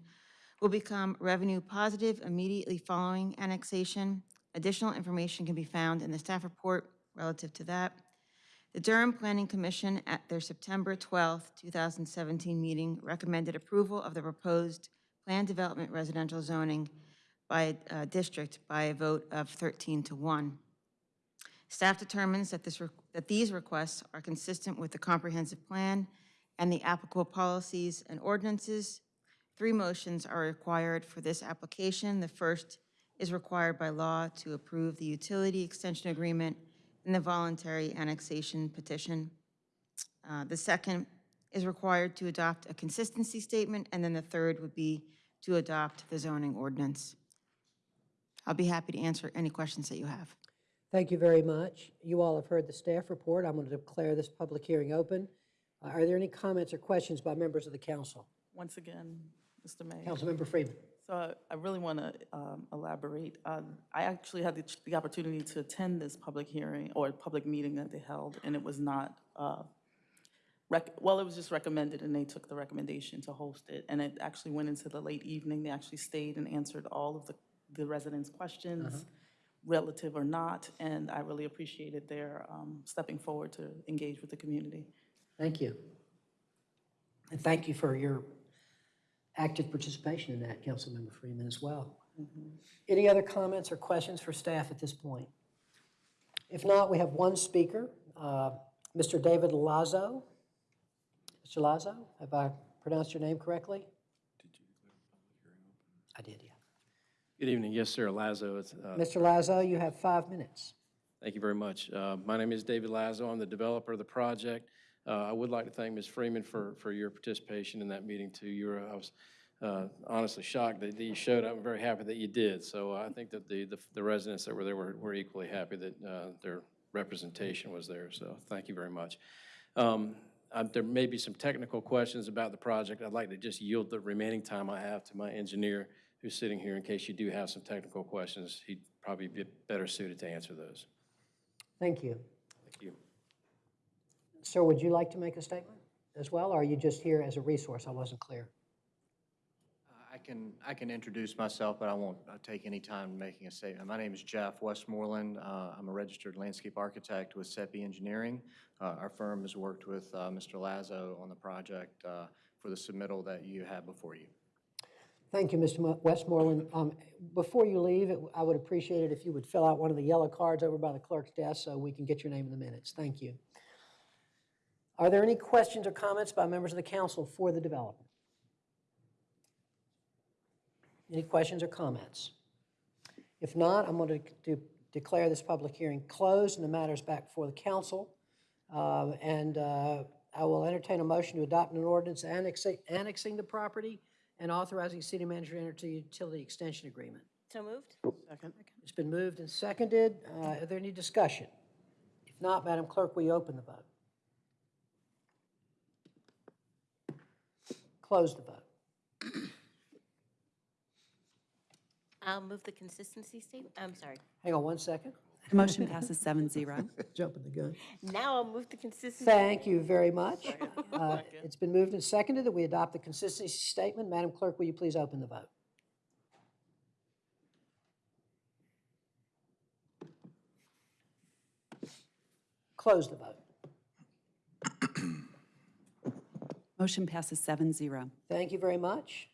will become revenue positive immediately following annexation. Additional information can be found in the staff report relative to that. The Durham Planning Commission at their September 12th, 2017 meeting recommended approval of the proposed planned development residential zoning by uh, district by a vote of 13 to 1. Staff determines that this, that these requests are consistent with the comprehensive plan and the applicable policies and ordinances. Three motions are required for this application. The first is required by law to approve the utility extension agreement and the voluntary annexation petition. Uh, The second is required to adopt a consistency statement, and then the third would be to adopt the zoning ordinance. I'll be happy to answer any questions that you have. Thank you very much. You all have heard the staff report. I'm going to declare this public hearing open. Are there any comments or questions by members of the council? Once again, Mr. Mayor. Councilmember Freeman. So I- I really want to elaborate. Um, I actually had the ch- the opportunity to attend this public hearing or public meeting that they held, and it was not, uh, rec- well, it was just recommended, and they took the recommendation to host it. And it actually went into the late evening. They actually stayed and answered all of the the residents' questions, relative or not, and I really appreciated their um, stepping forward to engage with the community. Thank you. And thank you for your active participation in that, Councilmember Freeman, as well. Any other comments or questions for staff at this point? If not, we have one speaker, uh, Mr. David Lazo. Mr. Lazo, have I pronounced your name correctly? Did you I did, yeah. Good evening. Yes, sir. Lazo. It's, uh, Mr. Lazo, you have five minutes. Thank you very much. Uh, My name is David Lazo. I'm the developer of the project. Uh, I would like to thank Ms. Freeman for, for your participation in that meeting too. You were, I was uh, honestly shocked that you showed up. I'm very happy that you did. So uh, I think that the, the- the residents that were there were were equally happy that uh, their representation was there. So thank you very much. Um, uh, There may be some technical questions about the project. I'd like to just yield the remaining time I have to my engineer who's sitting here in case you do have some technical questions. He'd probably be better suited to answer those. Thank you. Thank you. Sir, would you like to make a statement as well, or are you just here as a resource? I wasn't clear. I can, I can introduce myself, but I won't uh, take any time making a statement. My name is Jeff Westmoreland. Uh, I'm a registered landscape architect with SEPI Engineering. Uh, Our firm has worked with uh, Mr. Lazo on the project uh, for the submittal that you have before you. Thank you, Mr. Westmoreland. Um, Before you leave, it- I would appreciate it if you would fill out one of the yellow cards over by the clerk's desk so we can get your name in the minutes. Thank you. Are there any questions or comments by members of the council for the developer? Any questions or comments? If not, I'm going to declare this public hearing closed and the matter is back before the council. Um, And uh, I will entertain a motion to adopt an ordinance annexing annexing the property and authorizing city manager to enter into utility extension agreement. So moved? Second. It's been moved and seconded. Uh, Are there any discussion? If not, Madam Clerk, will you open the vote? Close the vote. I'll move the consistency statement, I'm sorry. Hang on one second. The motion passes seven zero. Jumping the gun. Now I'll move the consistency. Thank you very much. Uh, It's been moved and seconded that we adopt the consistency statement. Madam Clerk, will you please open the vote? Close the vote. Motion passes seven zero. Thank you very much.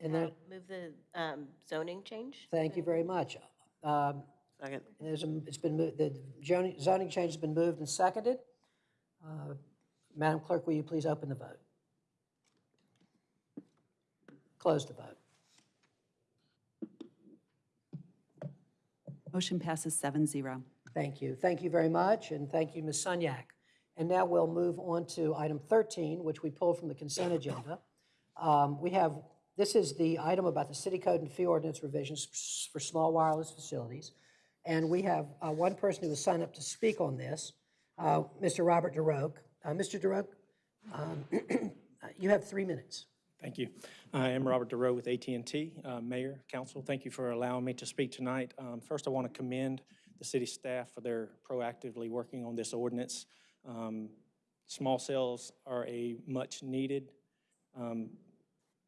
And then, Move the um, zoning change? thank you very much. Um, Second. There's a- It's been, moved. the zoning zoning change has been moved and seconded. Uh, Madam Clerk, will you please open the vote? Close the vote. Motion passes seven zero. Thank you. Thank you very much, and thank you, Ms. Sunyak. And now we'll move on to item 13, which we pulled from the consent agenda. Um, We have, this is the item about the city code and fee ordinance revisions for small wireless facilities. And we have uh, one person who has signed up to speak on this, uh, Mr. Robert DeRoke. Uh, Mr. DeRoke, um, you have three minutes. Thank you. I am Robert DeRoe with at and T. Uh, Mayor, Council, thank you for allowing me to speak tonight. Um, First, I want to commend the city staff for their proactively working on this ordinance. Um, Small cells are a much-needed um,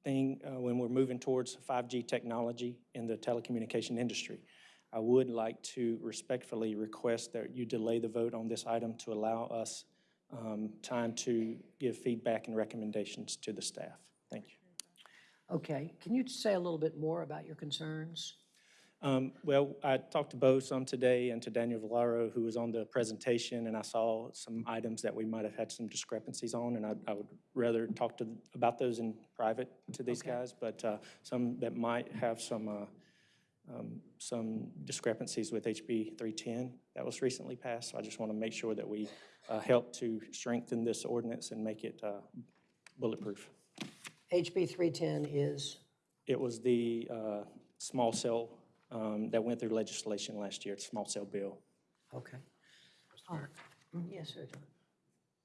thing uh, when we're moving towards 5G technology in the telecommunication industry. I would like to respectfully request that you delay the vote on this item to allow us um, time to give feedback and recommendations to the staff. Thank you. Okay, can you say a little bit more about your concerns? Um, Well, I talked to Bo some today and to Daniel Valero, who was on the presentation, and I saw some items that we might have had some discrepancies on, and I I would rather talk to, about those in private to these guys, but uh, some that might have some, uh, um, some discrepancies with HB 310 that was recently passed, so I just want to make sure that we uh, help to strengthen this ordinance and make it uh, bulletproof. HB 310 is, It was the uh, small cell um, that went through legislation last year, it's small cell bill. okay. All right. Mm, Yes, sir.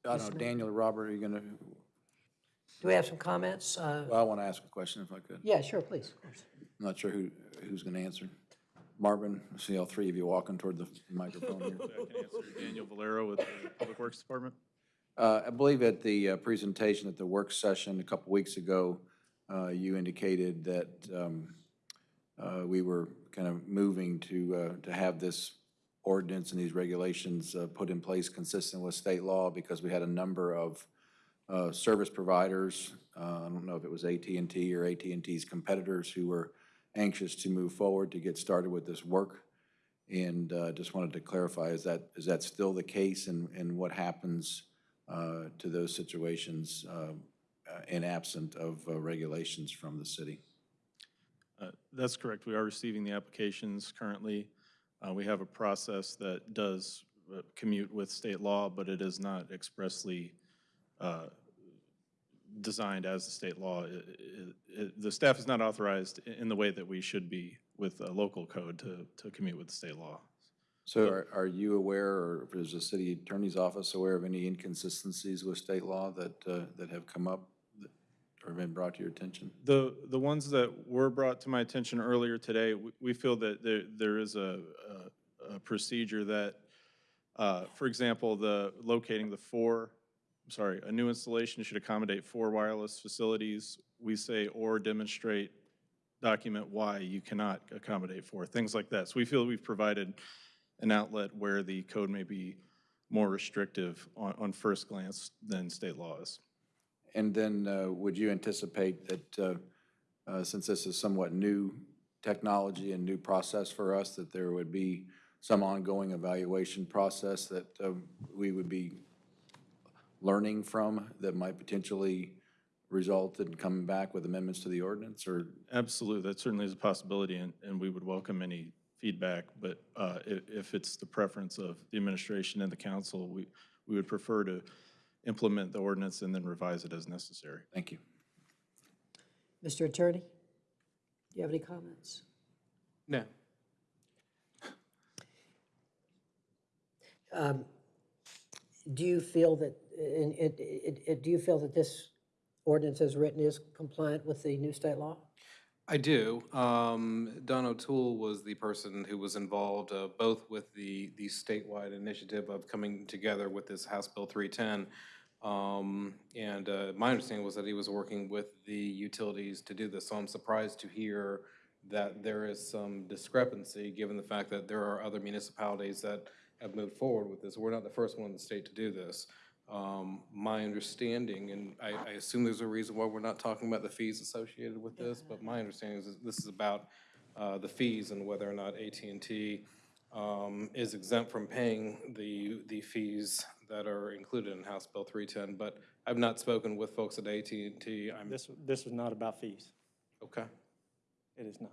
John. I don't know, Daniel or Robert, are you going to, Do we have some comments? Uh, well, I want to ask a question if I could. Yeah, sure, please. of course. I'm not sure who, who's going to answer. Marvin, I see all three of you walking toward the microphone here. Daniel Valero with the Public Works Department. Uh, I believe at the uh, presentation at the work session a couple weeks ago, uh, you indicated that um, uh, we were kind of moving to, uh, to have this ordinance and these regulations uh, put in place consistent with state law because we had a number of uh, service providers, uh, I don't know if it was at and T or at and T's competitors who were anxious to move forward to get started with this work. And uh, just wanted to clarify, is that, is that still the case? And, and what happens uh, to those situations uh, in absent of regulations from the city? Uh, That's correct. We are receiving the applications currently. Uh, We have a process that does uh, commute with state law, but it is not expressly uh, designed as the state law. It- it- it- The staff is not authorized in the way that we should be with a local code to, to commute with state law. So are, are you aware, or is the city attorney's office aware of any inconsistencies with state law that, uh, that have come up or been brought to your attention? The, the ones that were brought to my attention earlier today, we, we feel that there, there is a, a, a procedure that, uh, for example, the, locating the four, sorry, a new installation should accommodate four wireless facilities. We say, or demonstrate, document why you cannot accommodate four, things like that. So we feel we've provided an outlet where the code may be more restrictive on, on first glance than state law is. And then uh, would you anticipate that, uh, uh, since this is somewhat new technology and new process for us, that there would be some ongoing evaluation process that um, we would be learning from that might potentially result in coming back with amendments to the ordinance, or? Absolutely, that certainly is a possibility, and, and we would welcome any feedback, but uh, if, if it's the preference of the administration and the council, we, we would prefer to implement the ordinance and then revise it as necessary. Thank you. Mr. Attorney, do you have any comments? No. Um, Do you feel that, in- it- it- it- do you feel that this ordinance as written is compliant with the new state law? I do. Um, Don O'Toole was the person who was involved uh, both with the, the statewide initiative of coming together with this House Bill 310. Um, and uh, my understanding was that he was working with the utilities to do this. So I'm surprised to hear that there is some discrepancy, given the fact that there are other municipalities that have moved forward with this. We're not the first one in the state to do this. Um, my understanding, and I, I assume there's a reason why we're not talking about the fees associated with this, but my understanding is that this is about uh, the fees and whether or not AT&T um, is exempt from paying the, the fees that are included in House Bill 310. But I've not spoken with folks at AT&T. I'm, This, this is not about fees. okay. It is not.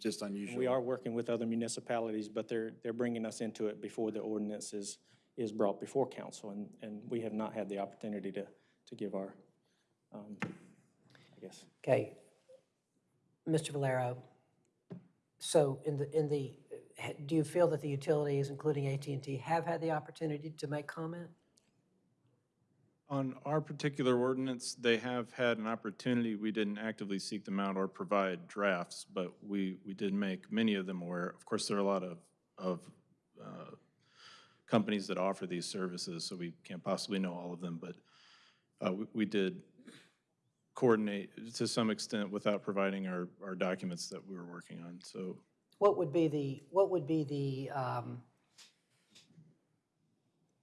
Just unusual. we are working with other municipalities, but they're, they're bringing us into it before the ordinance is, is brought before council, and, and we have not had the opportunity to, to give our, um, I guess. Okay. Mr. Valero, so in the, in the, do you feel that the utilities, including at and T, have had the opportunity to make comment? On our particular ordinance, they have had an opportunity. We didn't actively seek them out or provide drafts, but we, we did make many of them aware. Of course, there are a lot of, of uh, companies that offer these services, so we can't possibly know all of them, but uh, we, we did coordinate to some extent without providing our, our documents that we were working on, so. What would be the, what would be the, um,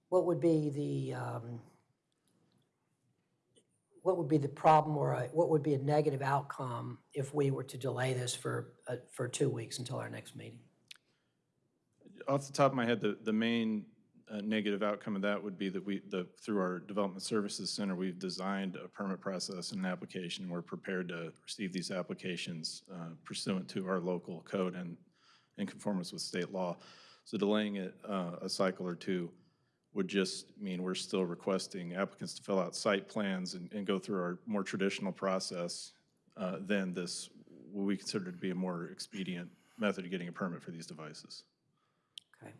what would be the, um, what would be the problem or a- what would be a negative outcome if we were to delay this for, uh, for two weeks until our next meeting? Off the top of my head, the, the main uh, negative outcome of that would be that we, the, through our Development Services Center, we've designed a permit process and an application. We're prepared to receive these applications uh, pursuant to our local code and in conformance with state law. So delaying it uh, a cycle or two would just mean we're still requesting applicants to fill out site plans and, and go through our more traditional process uh, than this, what we consider to be a more expedient method of getting a permit for these devices. Okay.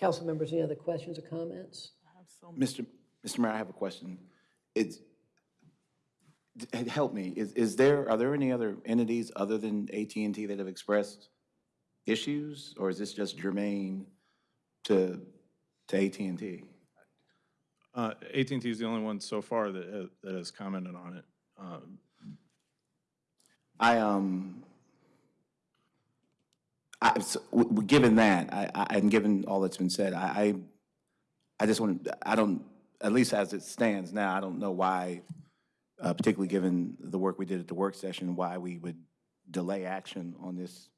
Council members, any other questions or comments? Mr. Mr. Mayor, I have a question. It's, help me, is, is there, are there any other entities other than at and T that have expressed issues? Or is this just germane to, to at and T? Uh, at and T is the only one so far that, that has commented on it. Um, I, um, I, so, given that, I, I, and given all that's been said, I, I, I just want, to, I don't, at least as it stands now, I don't know why, uh, particularly given the work we did at the work session, why we would delay action on this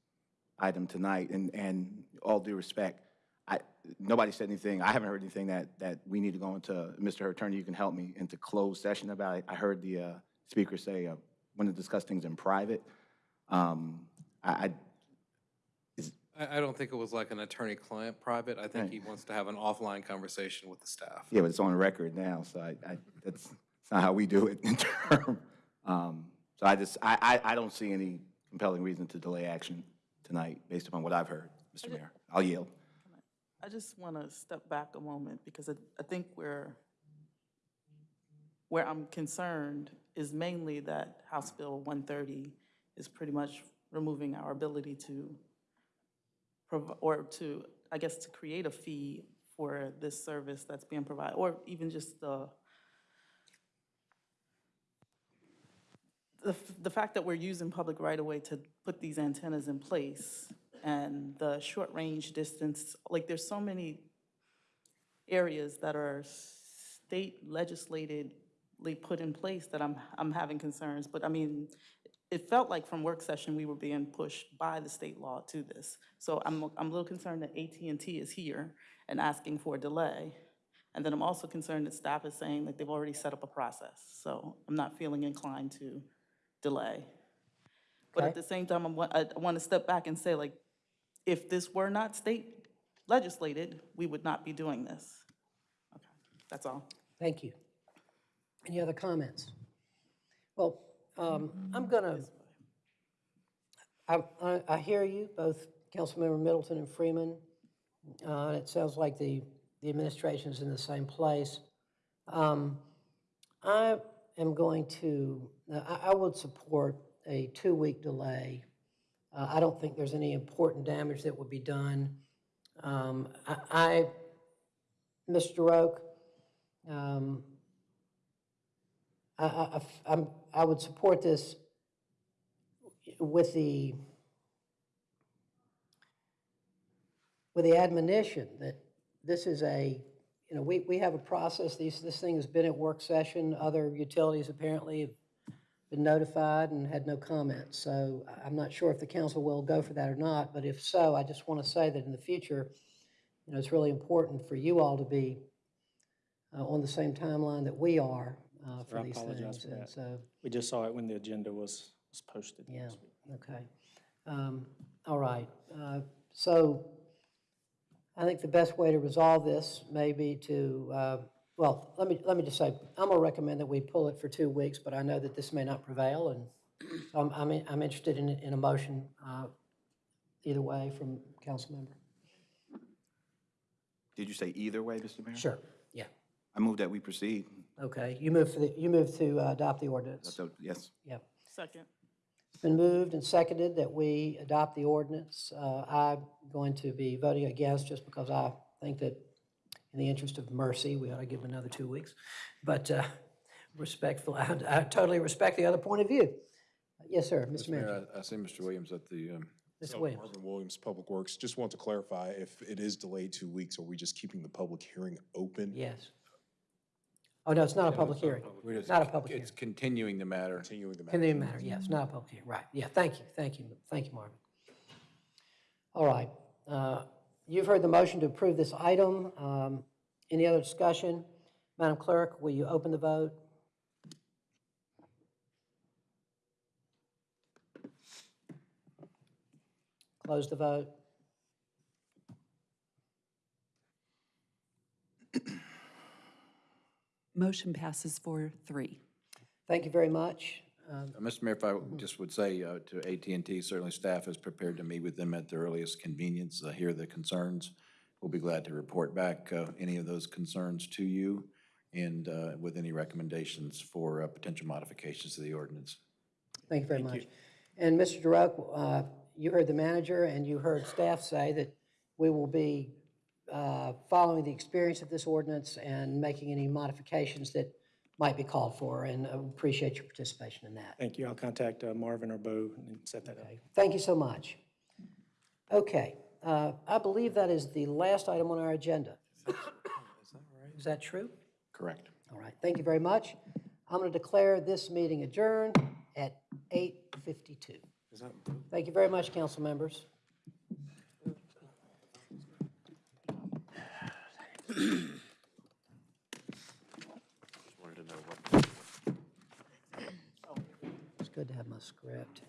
item tonight. And, and all due respect, I, nobody said anything, I haven't heard anything that, that we need to go into, Mr. Attorney, you can help me, into closed session about it. I heard the, uh, speaker say, uh, want to discuss things in private. Um, I, I, I, I don't think it was like an attorney-client private. I think he wants to have an offline conversation with the staff. yeah, but it's on record now, so I, I, that's, It's not how we do it in term. Um, So I just, I, I, I don't see any compelling reason to delay action tonight, based upon what I've heard, Mr. Mayor. I'll yield. I just want to step back a moment because I, I think where, where I'm concerned is mainly that House Bill 130 is pretty much removing our ability to, prov- or to, I guess, to create a fee for this service that's being provided, or even just the, the, the fact that we're using public right-of-way to put these antennas in place and the short-range distance, like, there's so many areas that are state legislatedly put in place that I'm, I'm having concerns. But I mean, it felt like from work session, we were being pushed by the state law to this. So I'm, I'm a little concerned that at and T is here and asking for a delay. And then I'm also concerned that staff is saying that they've already set up a process. So I'm not feeling inclined to delay. But at the same time, I'm, I want to step back and say, like, if this were not state legislated, we would not be doing this. Okay, That's all. Thank you. Any other comments? Well, um, I'm gonna, I, I, I hear you, both Councilmember Middleton and Freeman. Uh, and it sounds like the, the administration's in the same place. Um, I am going to, I, I would support a two-week delay. Uh, I don't think there's any important damage that would be done. Um, I, I, Mr. Roque, um, I, I, I'm, I would support this with the, with the admonition that this is a, you know, we, we have a process, these, this thing has been at work session, other utilities apparently have been notified and had no comments. So I'm not sure if the council will go for that or not, but if so, I just want to say that in the future, you know, it's really important for you all to be uh, on the same timeline that we are uh, Sir, for I these apologize things. for And that. so, We just saw it when the agenda was, was posted. yeah, okay. Um, All right. Uh, So I think the best way to resolve this may be to, uh, well, let me, let me just say, I'm going to recommend that we pull it for two weeks, but I know that this may not prevail, and so I'm, I'm, I'm interested in, in a motion uh, either way from council member. Did you say either way, Mr. Mayor? Sure, yeah. I move that we proceed. Okay, you move for the, you move to uh, adopt the ordinance. So, Yes. Yep. Second. It's been moved and seconded that we adopt the ordinance. Uh, I'm going to be voting against just because I think that in the interest of mercy, we ought to give them another two weeks. But uh, respectful, I I totally respect the other point of view. Yes, sir, Mr. Manager. I I see Mr. Williams at the, um, Mr. So, Williams. Marvin Williams, Public Works. Just want to clarify, if it is delayed two weeks, are we just keeping the public hearing open? Yes. Oh, no, it's not a public hearing. we're just- Not a public hearing. It's continuing the matter. Continuing the matter. Can they matter? Yes, not a public hearing, right. Yeah, thank you, thank you, thank you, Marvin. All right. uh, You've heard the motion to approve this item. Um, Any other discussion? Madam Clerk, will you open the vote? Close the vote. Motion passes for three. Thank you very much. Um, Uh, Mr. Mayor, if I just would say uh, to at and T, certainly staff is prepared to meet with them at the earliest convenience, uh, hear the concerns. We'll be glad to report back uh, any of those concerns to you and uh, with any recommendations for uh, potential modifications to the ordinance. Thank you very much. And Mr. Durock, uh, you heard the manager and you heard staff say that we will be uh, following the experience of this ordinance and making any modifications that might be called for, and I appreciate your participation in that. Thank you. I'll contact uh, Marvin or Bo and set that up. Thank you so much. Okay, uh, I believe that is the last item on our agenda. Is that true? Correct. All right, thank you very much. I'm going to declare this meeting adjourned at 8:52. Thank you very much, council members. Wanted to know what. It's good to have my script.